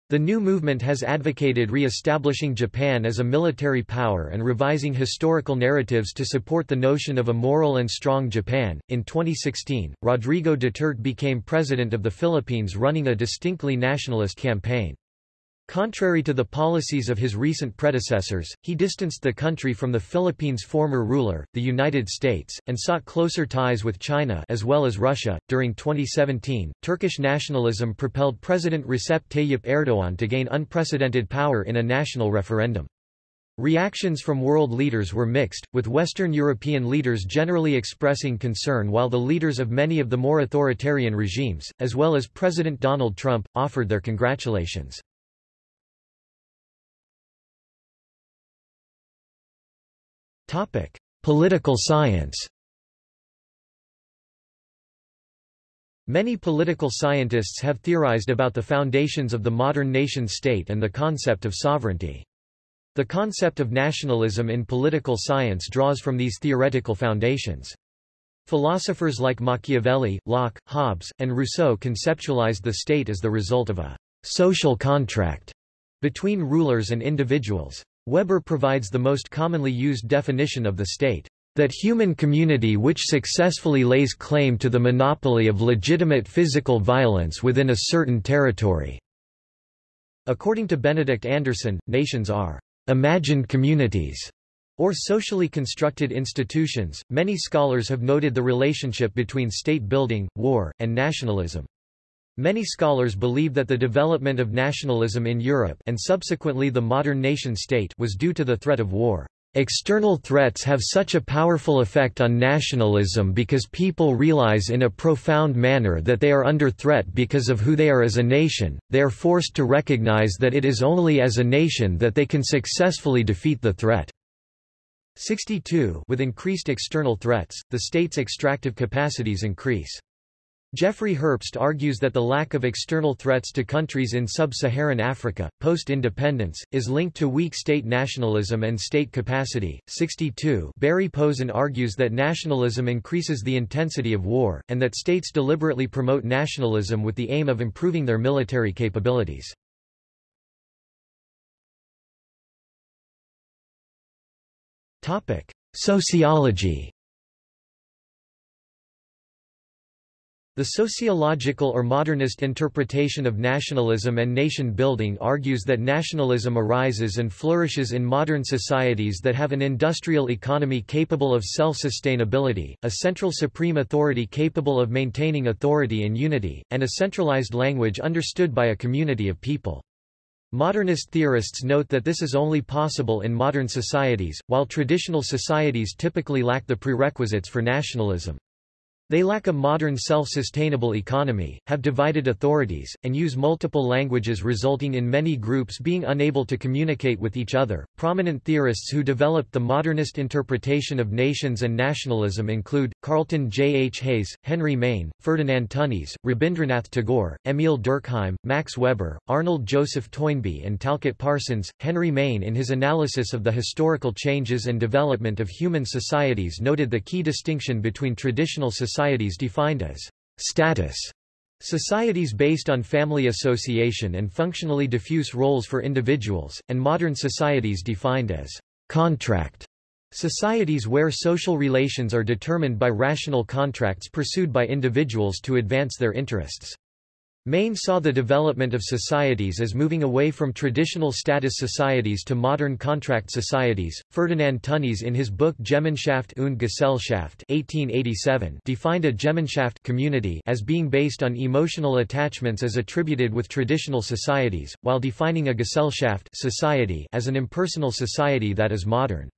The new movement has advocated re-establishing Japan as a military power and revising historical narratives to support the notion of a moral and strong Japan. In 2016, Rodrigo Duterte became president of the Philippines running a distinctly nationalist campaign. Contrary to the policies of his recent predecessors, he distanced the country from the Philippines' former ruler, the United States, and sought closer ties with China as well as Russia. During 2017, Turkish nationalism propelled President Recep Tayyip Erdogan to gain unprecedented power in a national referendum. Reactions from world leaders were mixed, with Western European leaders generally expressing concern while the leaders of many of the more authoritarian regimes, as well as President Donald Trump, offered their congratulations. Topic: Political science. Many political scientists have theorized about the foundations of the modern nation-state and the concept of sovereignty. The concept of nationalism in political science draws from these theoretical foundations. Philosophers like Machiavelli, Locke, Hobbes, and Rousseau conceptualized the state as the result of a social contract between rulers and individuals. Weber provides the most commonly used definition of the state, that human community which successfully lays claim to the monopoly of legitimate physical violence within a certain territory. According to Benedict Anderson, nations are imagined communities or socially constructed institutions. Many scholars have noted the relationship between state building, war, and nationalism. Many scholars believe that the development of nationalism in Europe and subsequently the modern nation-state was due to the threat of war. External threats have such a powerful effect on nationalism because people realize in a profound manner that they are under threat because of who they are as a nation, they are forced to recognize that it is only as a nation that they can successfully defeat the threat. 62 With increased external threats, the state's extractive capacities increase. Jeffrey Herbst argues that the lack of external threats to countries in sub-Saharan Africa, post-independence, is linked to weak state nationalism and state capacity. 62 Barry Posen argues that nationalism increases the intensity of war, and that states deliberately promote nationalism with the aim of improving their military capabilities. Sociology The sociological or modernist interpretation of nationalism and nation-building argues that nationalism arises and flourishes in modern societies that have an industrial economy capable of self-sustainability, a central supreme authority capable of maintaining authority and unity, and a centralized language understood by a community of people. Modernist theorists note that this is only possible in modern societies, while traditional societies typically lack the prerequisites for nationalism. They lack a modern self-sustainable economy, have divided authorities, and use multiple languages resulting in many groups being unable to communicate with each other. Prominent theorists who developed the modernist interpretation of nations and nationalism include, Carlton J. H. Hayes, Henry Maine, Ferdinand Tönnies, Rabindranath Tagore, Emil Durkheim, Max Weber, Arnold Joseph Toynbee and Talcott Parsons. Henry Maine in his analysis of the historical changes and development of human societies noted the key distinction between traditional societies societies defined as status Societies based on family association and functionally diffuse roles for individuals, and modern societies defined as contract societies where social relations are determined by rational contracts pursued by individuals to advance their interests. Maine saw the development of societies as moving away from traditional status societies to modern contract societies. Ferdinand Tönnies in his book Gemeinschaft und Gesellschaft 1887 defined a Gemeinschaft community as being based on emotional attachments as attributed with traditional societies, while defining a Gesellschaft society as an impersonal society that is modern.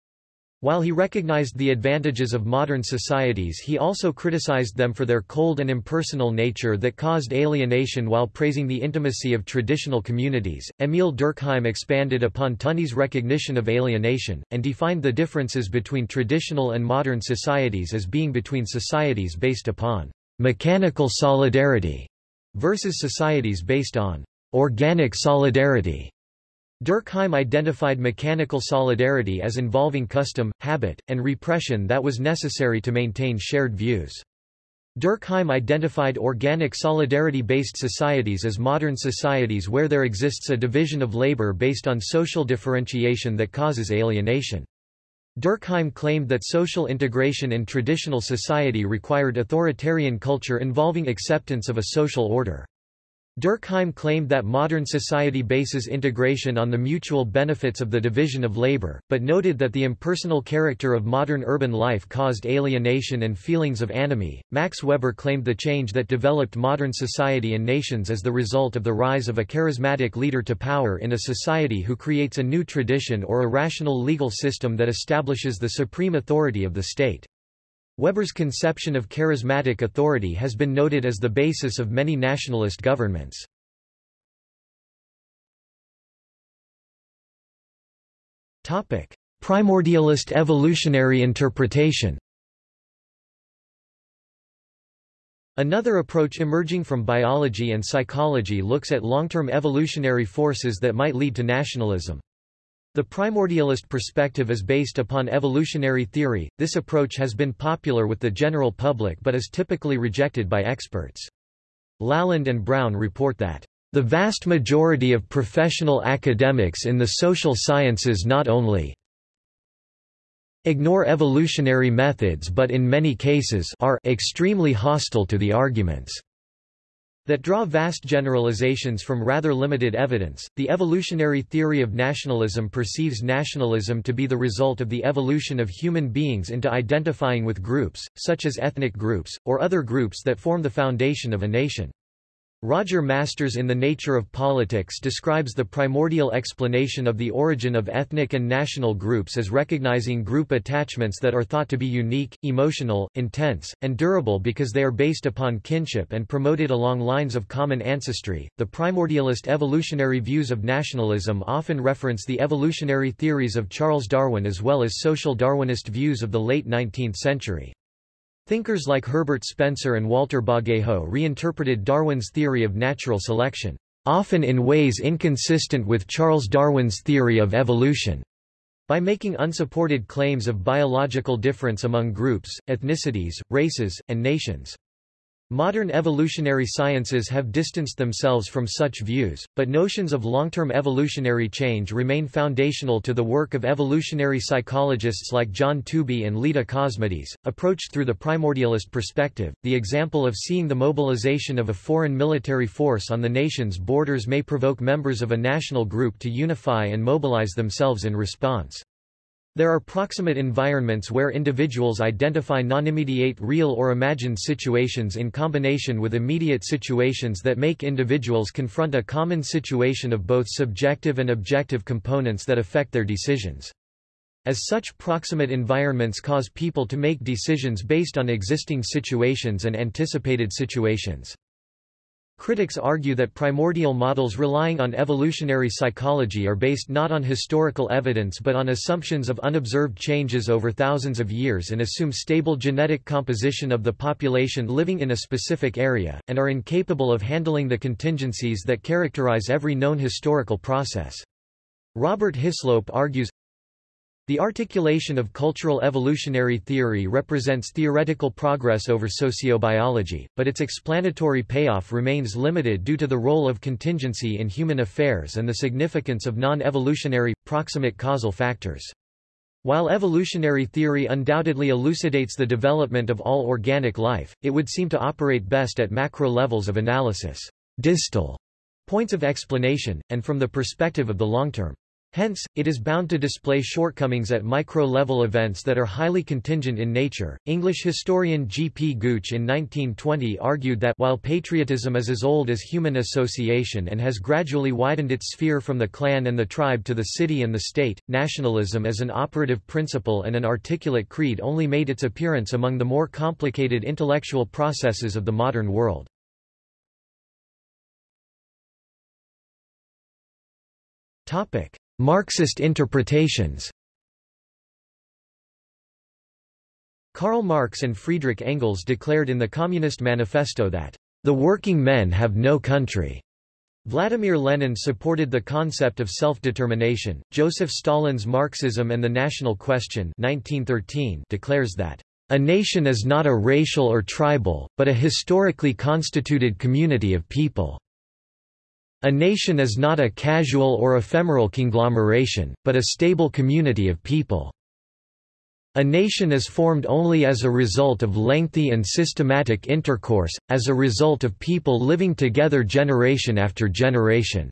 While he recognized the advantages of modern societies he also criticized them for their cold and impersonal nature that caused alienation while praising the intimacy of traditional communities. Emil Durkheim expanded upon Tönnies' recognition of alienation, and defined the differences between traditional and modern societies as being between societies based upon mechanical solidarity versus societies based on organic solidarity. Durkheim identified mechanical solidarity as involving custom, habit, and repression that was necessary to maintain shared views. Durkheim identified organic solidarity-based societies as modern societies where there exists a division of labor based on social differentiation that causes alienation. Durkheim claimed that social integration in traditional society required authoritarian culture involving acceptance of a social order. Durkheim claimed that modern society bases integration on the mutual benefits of the division of labor, but noted that the impersonal character of modern urban life caused alienation and feelings of anomie. Max Weber claimed the change that developed modern society and nations as the result of the rise of a charismatic leader to power in a society who creates a new tradition or a rational legal system that establishes the supreme authority of the state. Weber's conception of charismatic authority has been noted as the basis of many nationalist governments. Primordialist evolutionary interpretation Another approach emerging from biology and psychology looks at long-term evolutionary forces that might lead to nationalism. The primordialist perspective is based upon evolutionary theory. This approach has been popular with the general public but is typically rejected by experts. Laland and Brown report that the vast majority of professional academics in the social sciences not only ignore evolutionary methods but in many cases are extremely hostile to the arguments that draw vast generalizations from rather limited evidence. The evolutionary theory of nationalism perceives nationalism to be the result of the evolution of human beings into identifying with groups, such as ethnic groups, or other groups that form the foundation of a nation. Roger Masters in The Nature of Politics describes the primordial explanation of the origin of ethnic and national groups as recognizing group attachments that are thought to be unique, emotional, intense, and durable because they are based upon kinship and promoted along lines of common ancestry. The primordialist evolutionary views of nationalism often reference the evolutionary theories of Charles Darwin as well as social Darwinist views of the late 19th century. Thinkers like Herbert Spencer and Walter Bagehot reinterpreted Darwin's theory of natural selection, often in ways inconsistent with Charles Darwin's theory of evolution, by making unsupported claims of biological difference among groups, ethnicities, races, and nations. Modern evolutionary sciences have distanced themselves from such views, but notions of long-term evolutionary change remain foundational to the work of evolutionary psychologists like John Tooby and Leda Cosmides. Approached through the primordialist perspective, the example of seeing the mobilization of a foreign military force on the nation's borders may provoke members of a national group to unify and mobilize themselves in response. There are proximate environments where individuals identify non-immediate real or imagined situations in combination with immediate situations that make individuals confront a common situation of both subjective and objective components that affect their decisions. As such proximate environments cause people to make decisions based on existing situations and anticipated situations. Critics argue that primordial models relying on evolutionary psychology are based not on historical evidence but on assumptions of unobserved changes over thousands of years and assume stable genetic composition of the population living in a specific area, and are incapable of handling the contingencies that characterize every known historical process. Robert Hislope argues, the articulation of cultural evolutionary theory represents theoretical progress over sociobiology, but its explanatory payoff remains limited due to the role of contingency in human affairs and the significance of non-evolutionary, proximate causal factors. While evolutionary theory undoubtedly elucidates the development of all organic life, it would seem to operate best at macro levels of analysis, distal points of explanation, and from the perspective of the long term. Hence, it is bound to display shortcomings at micro-level events that are highly contingent in nature. English historian G. P. Gooch in 1920 argued that while patriotism is as old as human association and has gradually widened its sphere from the clan and the tribe to the city and the state, nationalism as an operative principle and an articulate creed only made its appearance among the more complicated intellectual processes of the modern world. Topic. Marxist interpretations Karl Marx and Friedrich Engels declared in the Communist Manifesto that, "...the working men have no country." Vladimir Lenin supported the concept of self-determination. Joseph Stalin's Marxism and the National Question 1913 declares that, "...a nation is not a racial or tribal, but a historically constituted community of people." A nation is not a casual or ephemeral conglomeration, but a stable community of people. A nation is formed only as a result of lengthy and systematic intercourse, as a result of people living together generation after generation."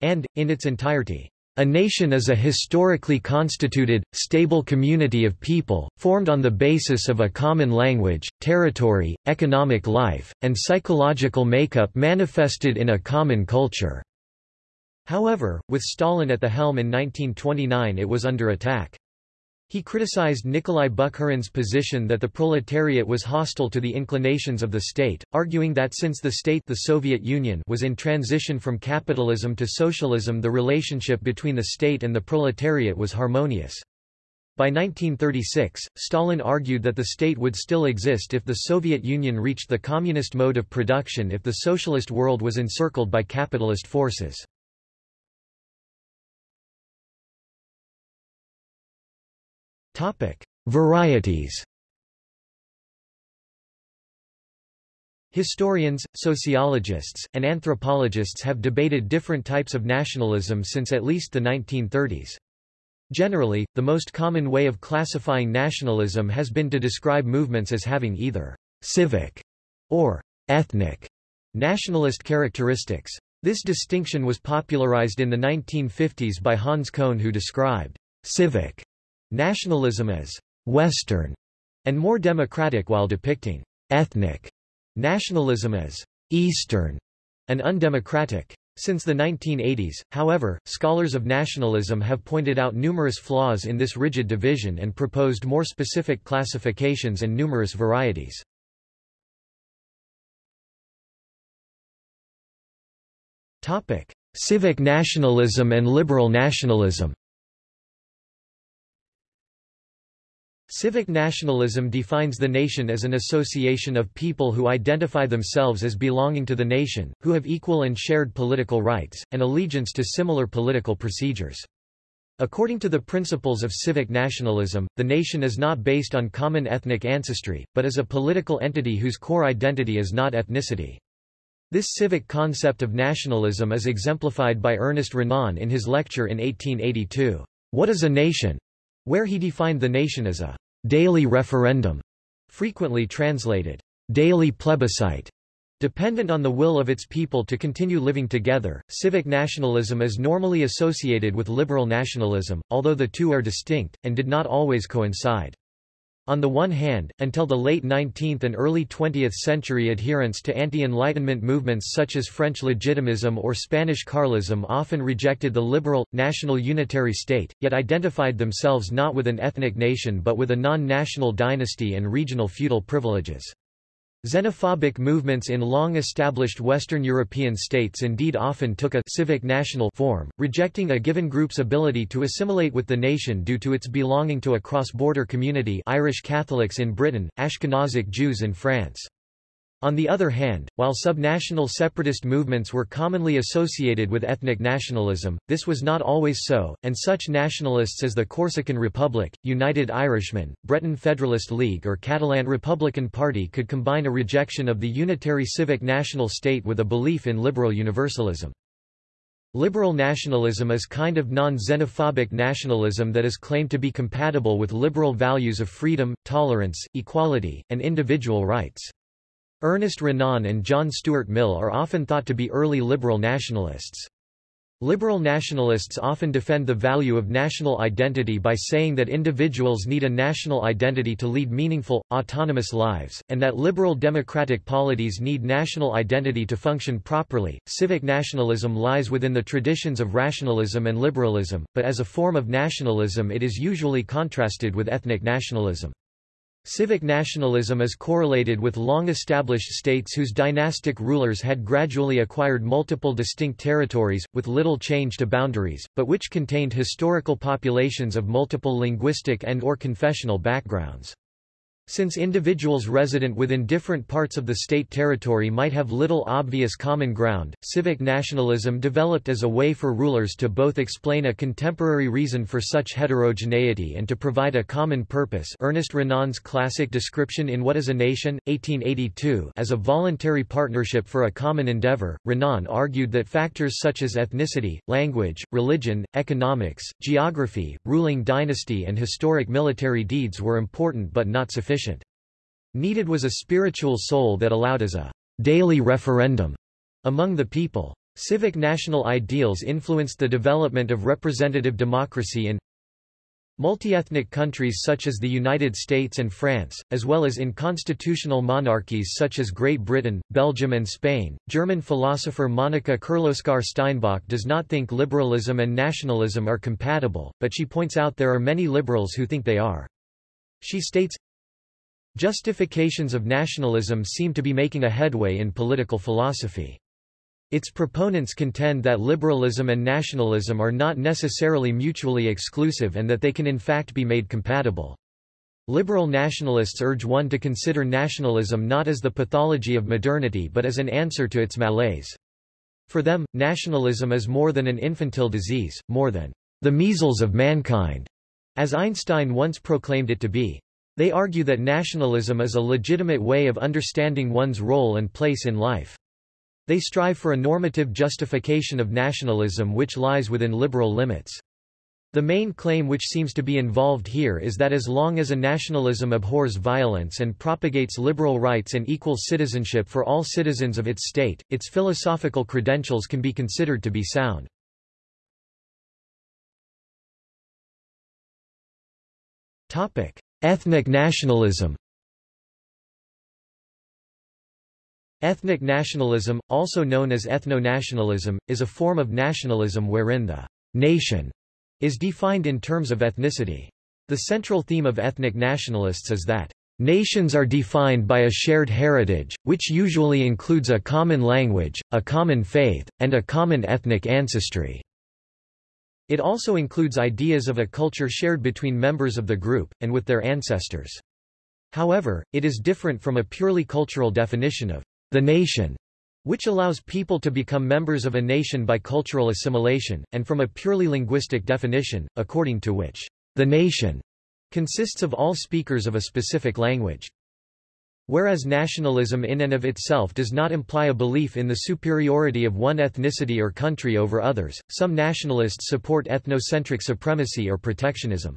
And, in its entirety, a nation is a historically constituted, stable community of people, formed on the basis of a common language, territory, economic life, and psychological makeup manifested in a common culture." However, with Stalin at the helm in 1929 it was under attack. He criticized Nikolai Bukharin's position that the proletariat was hostile to the inclinations of the state, arguing that since the state the Soviet Union was in transition from capitalism to socialism the relationship between the state and the proletariat was harmonious. By 1936, Stalin argued that the state would still exist if the Soviet Union reached the communist mode of production if the socialist world was encircled by capitalist forces. Topic: Varieties. Historians, sociologists, and anthropologists have debated different types of nationalism since at least the 1930s. Generally, the most common way of classifying nationalism has been to describe movements as having either civic or ethnic nationalist characteristics. This distinction was popularized in the 1950s by Hans Kohn who described civic Nationalism as Western and more democratic while depicting ethnic nationalism as Eastern and undemocratic. Since the 1980s, however, scholars of nationalism have pointed out numerous flaws in this rigid division and proposed more specific classifications and numerous varieties. Civic nationalism and liberal nationalism Civic nationalism defines the nation as an association of people who identify themselves as belonging to the nation, who have equal and shared political rights, and allegiance to similar political procedures. According to the principles of civic nationalism, the nation is not based on common ethnic ancestry, but is a political entity whose core identity is not ethnicity. This civic concept of nationalism is exemplified by Ernest Renan in his lecture in 1882, What is a Nation? Where he defined the nation as a daily referendum, frequently translated daily plebiscite, dependent on the will of its people to continue living together. Civic nationalism is normally associated with liberal nationalism, although the two are distinct, and did not always coincide. On the one hand, until the late 19th and early 20th century adherents to anti-Enlightenment movements such as French Legitimism or Spanish Carlism often rejected the liberal, national unitary state, yet identified themselves not with an ethnic nation but with a non-national dynasty and regional feudal privileges. Xenophobic movements in long-established Western European states indeed often took a civic national form, rejecting a given group's ability to assimilate with the nation due to its belonging to a cross-border community Irish Catholics in Britain, Ashkenazic Jews in France. On the other hand, while subnational separatist movements were commonly associated with ethnic nationalism, this was not always so, and such nationalists as the Corsican Republic, United Irishmen, Breton Federalist League or Catalan Republican Party could combine a rejection of the unitary civic national state with a belief in liberal universalism. Liberal nationalism is kind of non-xenophobic nationalism that is claimed to be compatible with liberal values of freedom, tolerance, equality, and individual rights. Ernest Renan and John Stuart Mill are often thought to be early liberal nationalists. Liberal nationalists often defend the value of national identity by saying that individuals need a national identity to lead meaningful, autonomous lives, and that liberal democratic polities need national identity to function properly. Civic nationalism lies within the traditions of rationalism and liberalism, but as a form of nationalism it is usually contrasted with ethnic nationalism. Civic nationalism is correlated with long-established states whose dynastic rulers had gradually acquired multiple distinct territories, with little change to boundaries, but which contained historical populations of multiple linguistic and or confessional backgrounds. Since individuals resident within different parts of the state territory might have little obvious common ground, civic nationalism developed as a way for rulers to both explain a contemporary reason for such heterogeneity and to provide a common purpose Ernest Renan's classic description in What is a Nation? 1882 as a voluntary partnership for a common endeavor. Renan argued that factors such as ethnicity, language, religion, economics, geography, ruling dynasty and historic military deeds were important but not sufficient sufficient. Needed was a spiritual soul that allowed as a daily referendum among the people. Civic national ideals influenced the development of representative democracy in multi-ethnic countries such as the United States and France, as well as in constitutional monarchies such as Great Britain, Belgium and Spain. German philosopher Monika Kirloskar-Steinbach does not think liberalism and nationalism are compatible, but she points out there are many liberals who think they are. She states, Justifications of nationalism seem to be making a headway in political philosophy. Its proponents contend that liberalism and nationalism are not necessarily mutually exclusive and that they can in fact be made compatible. Liberal nationalists urge one to consider nationalism not as the pathology of modernity but as an answer to its malaise. For them, nationalism is more than an infantile disease, more than the measles of mankind, as Einstein once proclaimed it to be. They argue that nationalism is a legitimate way of understanding one's role and place in life. They strive for a normative justification of nationalism which lies within liberal limits. The main claim which seems to be involved here is that as long as a nationalism abhors violence and propagates liberal rights and equal citizenship for all citizens of its state, its philosophical credentials can be considered to be sound. Topic: Ethnic nationalism Ethnic nationalism, also known as ethno-nationalism, is a form of nationalism wherein the nation is defined in terms of ethnicity. The central theme of ethnic nationalists is that nations are defined by a shared heritage, which usually includes a common language, a common faith, and a common ethnic ancestry. It also includes ideas of a culture shared between members of the group, and with their ancestors. However, it is different from a purely cultural definition of the nation, which allows people to become members of a nation by cultural assimilation, and from a purely linguistic definition, according to which the nation consists of all speakers of a specific language. Whereas nationalism in and of itself does not imply a belief in the superiority of one ethnicity or country over others, some nationalists support ethnocentric supremacy or protectionism.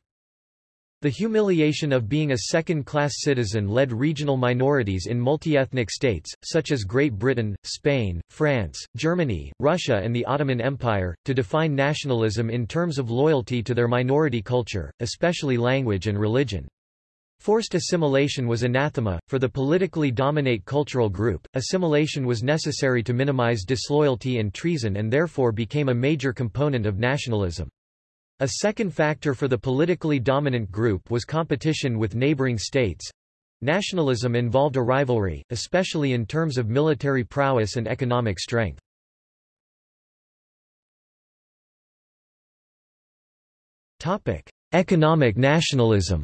The humiliation of being a second-class citizen led regional minorities in multi-ethnic states, such as Great Britain, Spain, France, Germany, Russia and the Ottoman Empire, to define nationalism in terms of loyalty to their minority culture, especially language and religion. Forced assimilation was anathema. For the politically dominate cultural group, assimilation was necessary to minimize disloyalty and treason and therefore became a major component of nationalism. A second factor for the politically dominant group was competition with neighboring states. Nationalism involved a rivalry, especially in terms of military prowess and economic strength. Economic nationalism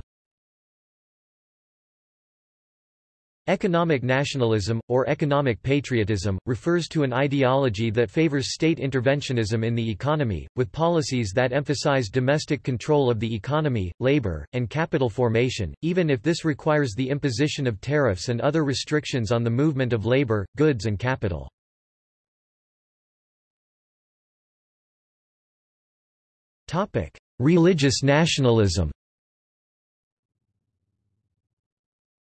Economic nationalism, or economic patriotism, refers to an ideology that favors state interventionism in the economy, with policies that emphasize domestic control of the economy, labor, and capital formation, even if this requires the imposition of tariffs and other restrictions on the movement of labor, goods and capital. Religious nationalism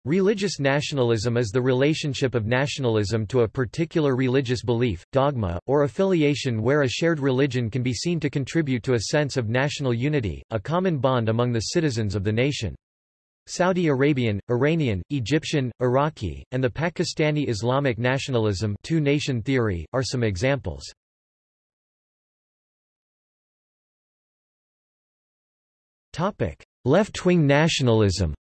Religious nationalism is the relationship of nationalism to a particular religious belief, dogma, or affiliation where a shared religion can be seen to contribute to a sense of national unity, a common bond among the citizens of the nation. Saudi Arabian, Iranian, Egyptian, Iraqi, and the Pakistani Islamic nationalism two-nation theory, are some examples. Left-wing nationalism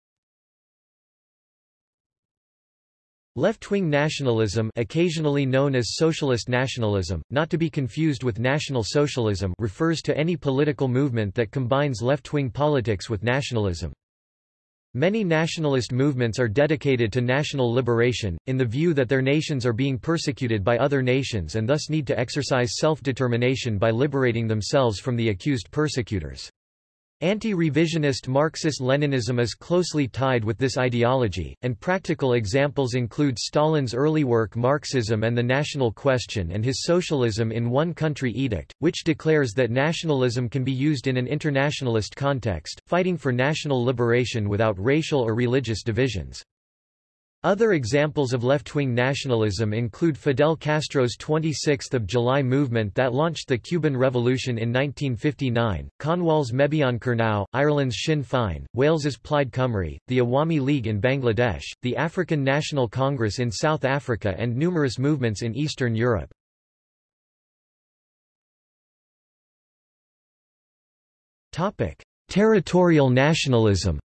Left-wing nationalism occasionally known as socialist nationalism, not to be confused with National Socialism refers to any political movement that combines left-wing politics with nationalism. Many nationalist movements are dedicated to national liberation, in the view that their nations are being persecuted by other nations and thus need to exercise self-determination by liberating themselves from the accused persecutors. Anti-revisionist Marxist-Leninism is closely tied with this ideology, and practical examples include Stalin's early work Marxism and the National Question and his Socialism in One Country Edict, which declares that nationalism can be used in an internationalist context, fighting for national liberation without racial or religious divisions. Other examples of left-wing nationalism include Fidel Castro's 26 July movement that launched the Cuban Revolution in 1959, Cornwall's Mebyon Kernow, Ireland's Sinn Féin, Wales's Plaid Cymru, the Awami League in Bangladesh, the African National Congress in South Africa and numerous movements in Eastern Europe. Territorial nationalism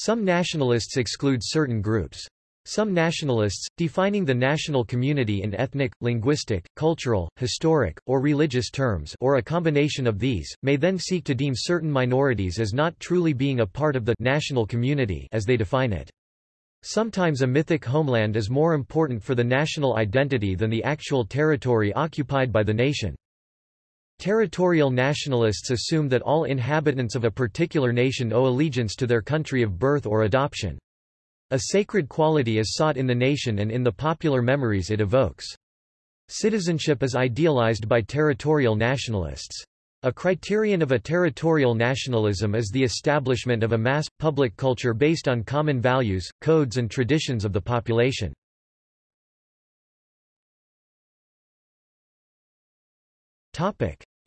Some nationalists exclude certain groups. Some nationalists, defining the national community in ethnic, linguistic, cultural, historic, or religious terms or a combination of these, may then seek to deem certain minorities as not truly being a part of the national community as they define it. Sometimes a mythic homeland is more important for the national identity than the actual territory occupied by the nation. Territorial nationalists assume that all inhabitants of a particular nation owe allegiance to their country of birth or adoption. A sacred quality is sought in the nation and in the popular memories it evokes. Citizenship is idealized by territorial nationalists. A criterion of a territorial nationalism is the establishment of a mass, public culture based on common values, codes and traditions of the population.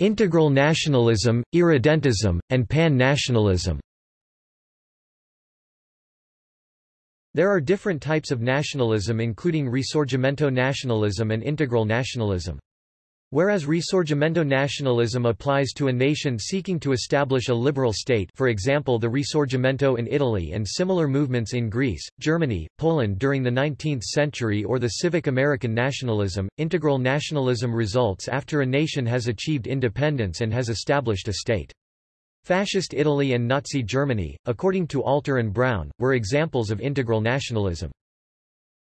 Integral nationalism, irredentism, and pan-nationalism There are different types of nationalism including risorgimento nationalism and integral nationalism. Whereas Risorgimento nationalism applies to a nation seeking to establish a liberal state for example the Risorgimento in Italy and similar movements in Greece, Germany, Poland during the 19th century or the civic American nationalism, integral nationalism results after a nation has achieved independence and has established a state. Fascist Italy and Nazi Germany, according to Alter and Brown, were examples of integral nationalism.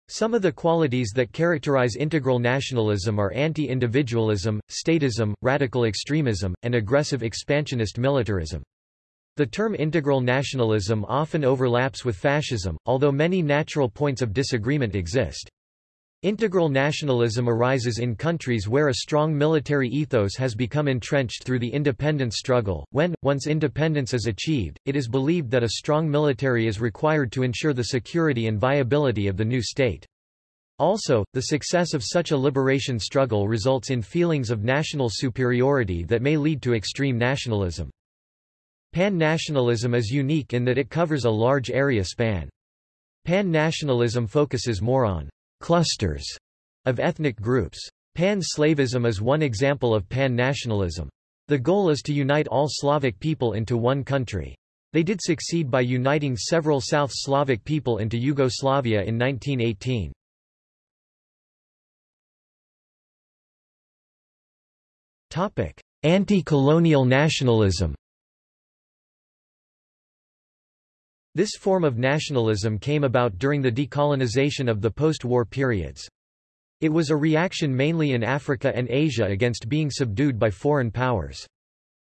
Some of the qualities that characterize integral nationalism are anti-individualism, statism, radical extremism, and aggressive expansionist militarism. The term integral nationalism often overlaps with fascism, although many natural points of disagreement exist. Integral nationalism arises in countries where a strong military ethos has become entrenched through the independence struggle. When, once independence is achieved, it is believed that a strong military is required to ensure the security and viability of the new state. Also, the success of such a liberation struggle results in feelings of national superiority that may lead to extreme nationalism. Pan-nationalism is unique in that it covers a large area span. Pan-nationalism focuses more on clusters of ethnic groups. Pan-Slavism is one example of pan-nationalism. The goal is to unite all Slavic people into one country. They did succeed by uniting several South Slavic people into Yugoslavia in 1918. Anti-colonial nationalism This form of nationalism came about during the decolonization of the post-war periods. It was a reaction mainly in Africa and Asia against being subdued by foreign powers.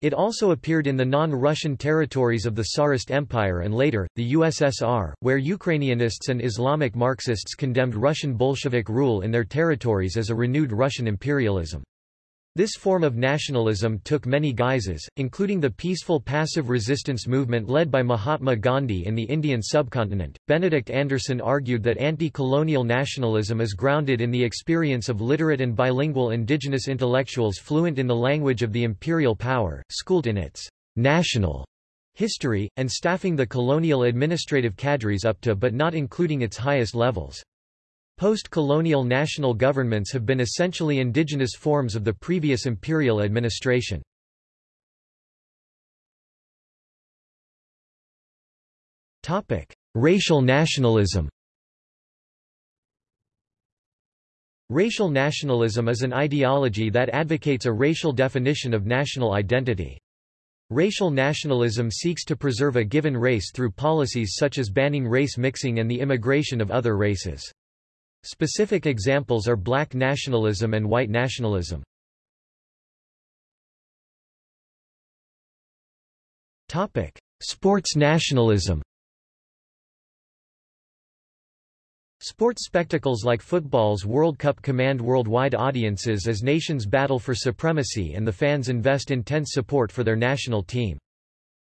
It also appeared in the non-Russian territories of the Tsarist Empire and later, the USSR, where Ukrainianists and Islamic Marxists condemned Russian Bolshevik rule in their territories as a renewed Russian imperialism. This form of nationalism took many guises, including the peaceful passive resistance movement led by Mahatma Gandhi in the Indian subcontinent. Benedict Anderson argued that anti-colonial nationalism is grounded in the experience of literate and bilingual indigenous intellectuals fluent in the language of the imperial power, schooled in its national history, and staffing the colonial administrative cadres up to but not including its highest levels. Post-colonial national governments have been essentially indigenous forms of the previous imperial administration. Racial nationalism Racial nationalism is an ideology that advocates a racial definition of national identity. Racial nationalism seeks to preserve a given race through policies such as banning race mixing and the immigration of other races. Specific examples are black nationalism and white nationalism. Topic: Sports nationalism. Sports spectacles like football's World Cup command worldwide audiences as nations battle for supremacy and the fans invest intense support for their national team.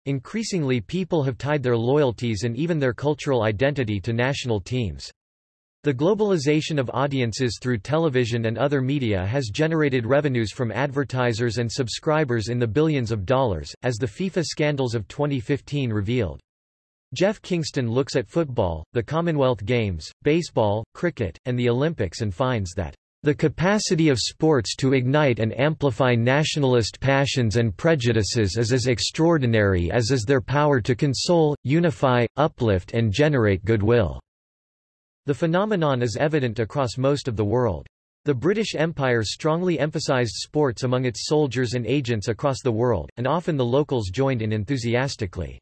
Increasingly people have tied their loyalties and even their cultural identity to national teams. The globalization of audiences through television and other media has generated revenues from advertisers and subscribers in the billions of dollars, as the FIFA scandals of 2015 revealed. Jeff Kingston looks at football, the Commonwealth Games, baseball, cricket, and the Olympics and finds that the capacity of sports to ignite and amplify nationalist passions and prejudices is as extraordinary as is their power to console, unify, uplift and generate goodwill. The phenomenon is evident across most of the world. The British Empire strongly emphasized sports among its soldiers and agents across the world, and often the locals joined in enthusiastically.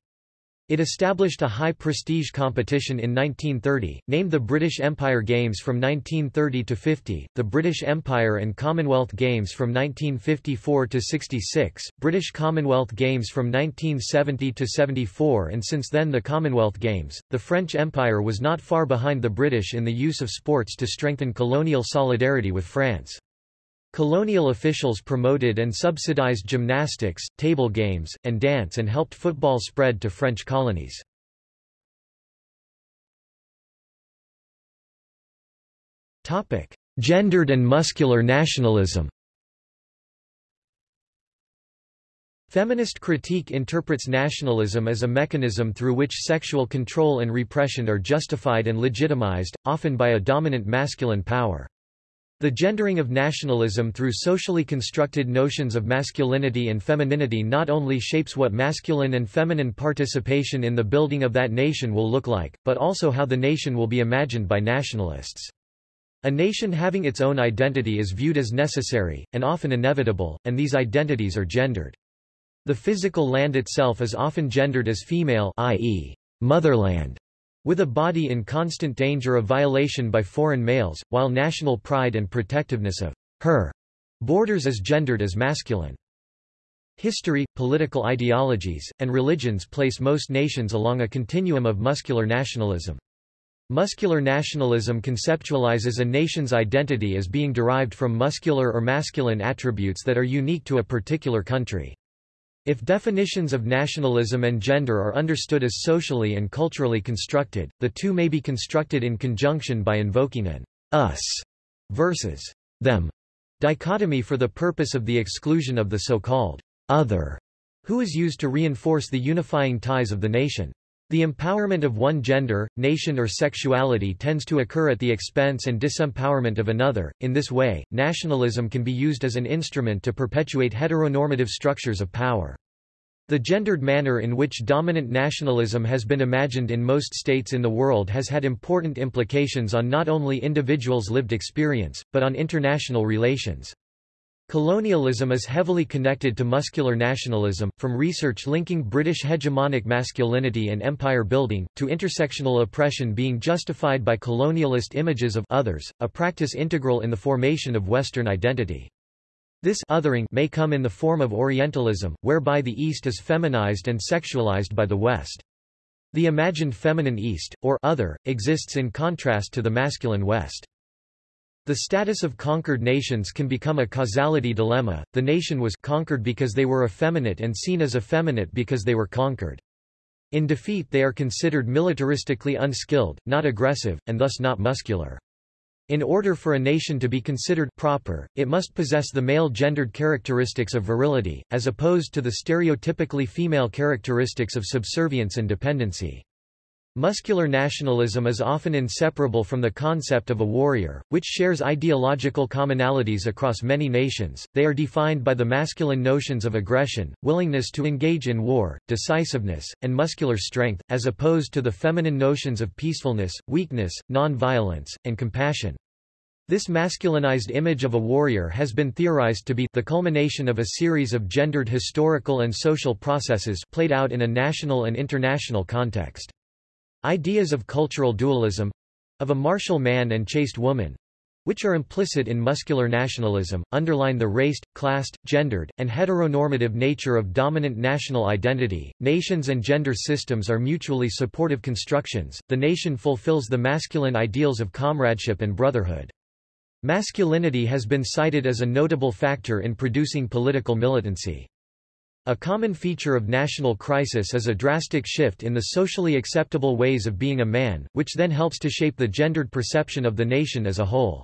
It established a high-prestige competition in 1930, named the British Empire Games from 1930 to 50, the British Empire and Commonwealth Games from 1954 to 66, British Commonwealth Games from 1970 to 74 and since then the Commonwealth Games. The French Empire was not far behind the British in the use of sports to strengthen colonial solidarity with France. Colonial officials promoted and subsidized gymnastics, table games, and dance and helped football spread to French colonies. Gendered and muscular nationalism Feminist critique interprets nationalism as a mechanism through which sexual control and repression are justified and legitimized, often by a dominant masculine power. The gendering of nationalism through socially constructed notions of masculinity and femininity not only shapes what masculine and feminine participation in the building of that nation will look like, but also how the nation will be imagined by nationalists. A nation having its own identity is viewed as necessary, and often inevitable, and these identities are gendered. The physical land itself is often gendered as female i.e., motherland, with a body in constant danger of violation by foreign males, while national pride and protectiveness of her borders is gendered as masculine. History, political ideologies, and religions place most nations along a continuum of muscular nationalism. Muscular nationalism conceptualizes a nation's identity as being derived from muscular or masculine attributes that are unique to a particular country. If definitions of nationalism and gender are understood as socially and culturally constructed, the two may be constructed in conjunction by invoking an us versus them dichotomy for the purpose of the exclusion of the so-called other, who is used to reinforce the unifying ties of the nation. The empowerment of one gender, nation or sexuality tends to occur at the expense and disempowerment of another. In this way, nationalism can be used as an instrument to perpetuate heteronormative structures of power. The gendered manner in which dominant nationalism has been imagined in most states in the world has had important implications on not only individuals' lived experience, but on international relations. Colonialism is heavily connected to muscular nationalism, from research linking British hegemonic masculinity and empire building, to intersectional oppression being justified by colonialist images of others, a practice integral in the formation of Western identity. This othering may come in the form of Orientalism, whereby the East is feminized and sexualized by the West. The imagined feminine East, or other, exists in contrast to the masculine West. The status of conquered nations can become a causality dilemma, the nation was conquered because they were effeminate and seen as effeminate because they were conquered. In defeat they are considered militaristically unskilled, not aggressive, and thus not muscular. In order for a nation to be considered proper, it must possess the male gendered characteristics of virility, as opposed to the stereotypically female characteristics of subservience and dependency. Muscular nationalism is often inseparable from the concept of a warrior, which shares ideological commonalities across many nations. They are defined by the masculine notions of aggression, willingness to engage in war, decisiveness, and muscular strength, as opposed to the feminine notions of peacefulness, weakness, non-violence, and compassion. This masculinized image of a warrior has been theorized to be the culmination of a series of gendered historical and social processes played out in a national and international context. Ideas of cultural dualism—of a martial man and chaste woman, which are implicit in muscular nationalism, underline the raced, classed, gendered, and heteronormative nature of dominant national identity. Nations and gender systems are mutually supportive constructions. The nation fulfills the masculine ideals of comradeship and brotherhood. Masculinity has been cited as a notable factor in producing political militancy. A common feature of national crisis is a drastic shift in the socially acceptable ways of being a man, which then helps to shape the gendered perception of the nation as a whole.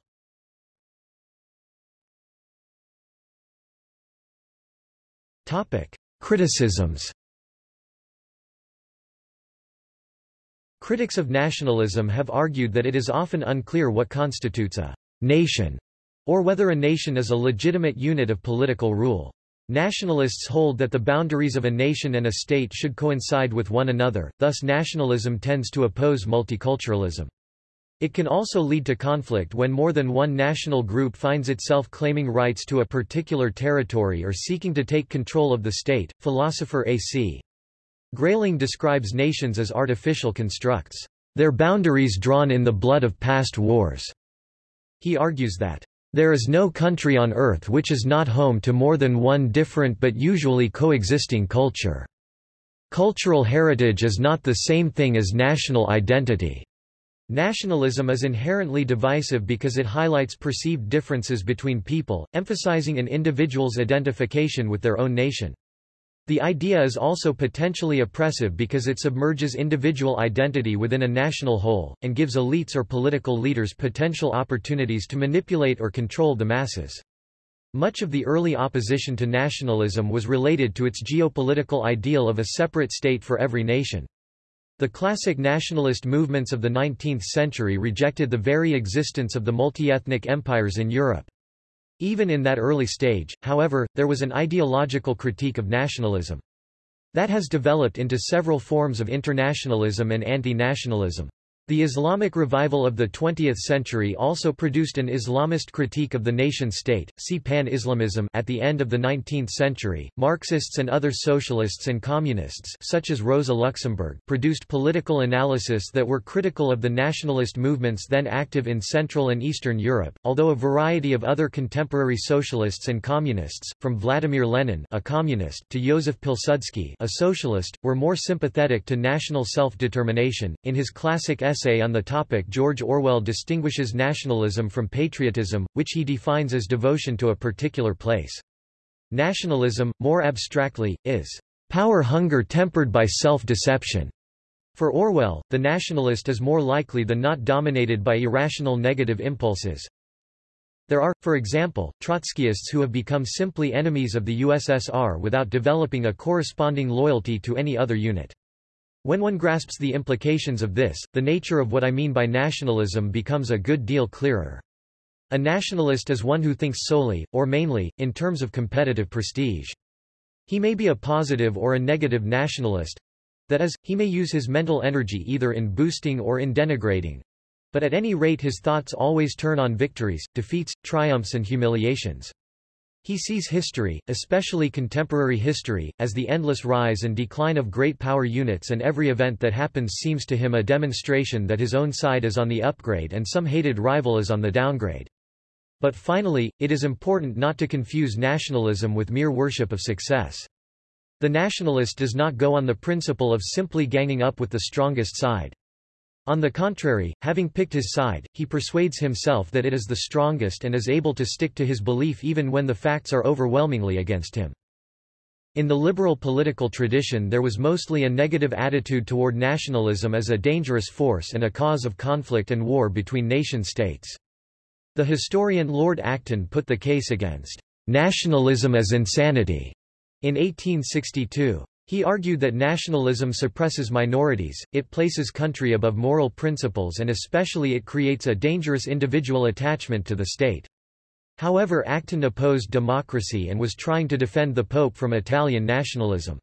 Criticisms Critics of nationalism have argued that it is often unclear what constitutes a nation, or whether a nation is a legitimate unit of political rule. Nationalists hold that the boundaries of a nation and a state should coincide with one another, thus nationalism tends to oppose multiculturalism. It can also lead to conflict when more than one national group finds itself claiming rights to a particular territory or seeking to take control of the state. Philosopher A.C. Grayling describes nations as artificial constructs, their boundaries drawn in the blood of past wars. He argues that, "...there is no country on earth which is not home to more than one different but usually coexisting culture. Cultural heritage is not the same thing as national identity." Nationalism is inherently divisive because it highlights perceived differences between people, emphasizing an individual's identification with their own nation. The idea is also potentially oppressive because it submerges individual identity within a national whole, and gives elites or political leaders potential opportunities to manipulate or control the masses. Much of the early opposition to nationalism was related to its geopolitical ideal of a separate state for every nation. The classic nationalist movements of the 19th century rejected the very existence of the multi-ethnic empires in Europe. Even in that early stage, however, there was an ideological critique of nationalism. That has developed into several forms of internationalism and anti-nationalism. The Islamic revival of the 20th century also produced an Islamist critique of the nation-state. See Pan-Islamism at the end of the 19th century. Marxists and other socialists and communists, such as Rosa Luxemburg, produced political analysis that were critical of the nationalist movements then active in Central and Eastern Europe. Although a variety of other contemporary socialists and communists, from Vladimir Lenin, a communist, to Joseph Pilsudski, a socialist, were more sympathetic to national self-determination. In his classic essay essay on the topic George Orwell distinguishes nationalism from patriotism, which he defines as devotion to a particular place. Nationalism, more abstractly, is power hunger tempered by self-deception. For Orwell, the nationalist is more likely than not dominated by irrational negative impulses. There are, for example, Trotskyists who have become simply enemies of the USSR without developing a corresponding loyalty to any other unit. When one grasps the implications of this, the nature of what I mean by nationalism becomes a good deal clearer. A nationalist is one who thinks solely, or mainly, in terms of competitive prestige. He may be a positive or a negative nationalist, that is, he may use his mental energy either in boosting or in denigrating. But at any rate his thoughts always turn on victories, defeats, triumphs and humiliations. He sees history, especially contemporary history, as the endless rise and decline of great power units and every event that happens seems to him a demonstration that his own side is on the upgrade and some hated rival is on the downgrade. But finally, it is important not to confuse nationalism with mere worship of success. The nationalist does not go on the principle of simply ganging up with the strongest side. On the contrary, having picked his side, he persuades himself that it is the strongest and is able to stick to his belief even when the facts are overwhelmingly against him. In the liberal political tradition there was mostly a negative attitude toward nationalism as a dangerous force and a cause of conflict and war between nation-states. The historian Lord Acton put the case against nationalism as insanity in 1862. He argued that nationalism suppresses minorities, it places country above moral principles and especially it creates a dangerous individual attachment to the state. However Acton opposed democracy and was trying to defend the Pope from Italian nationalism.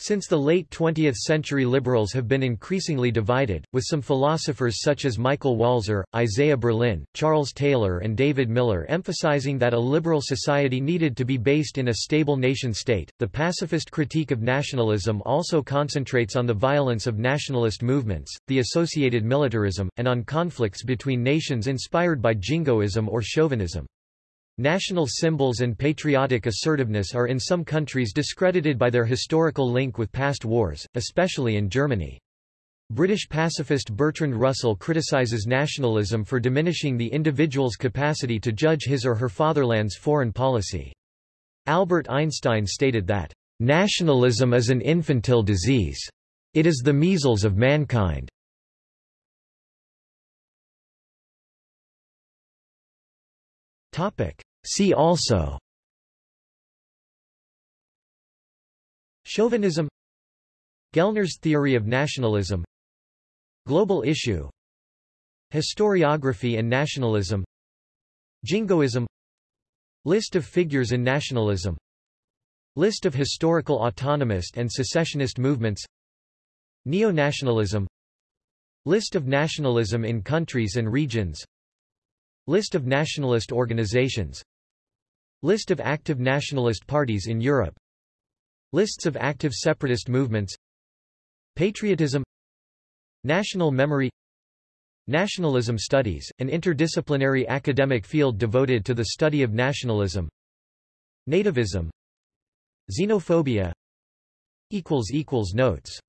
Since the late 20th century liberals have been increasingly divided, with some philosophers such as Michael Walzer, Isaiah Berlin, Charles Taylor and David Miller emphasizing that a liberal society needed to be based in a stable nation-state. The pacifist critique of nationalism also concentrates on the violence of nationalist movements, the associated militarism, and on conflicts between nations inspired by jingoism or chauvinism. National symbols and patriotic assertiveness are in some countries discredited by their historical link with past wars, especially in Germany. British pacifist Bertrand Russell criticizes nationalism for diminishing the individual's capacity to judge his or her fatherland's foreign policy. Albert Einstein stated that, "...nationalism is an infantile disease. It is the measles of mankind." Topic. See also. Chauvinism. Gellner's theory of nationalism. Global issue. Historiography and nationalism. Jingoism. List of figures in nationalism. List of historical autonomist and secessionist movements. Neo-nationalism. List of nationalism in countries and regions List of nationalist organizations. List of active nationalist parties in Europe. Lists of active separatist movements. Patriotism. National memory. Nationalism studies, an interdisciplinary academic field devoted to the study of nationalism. Nativism. Xenophobia. Notes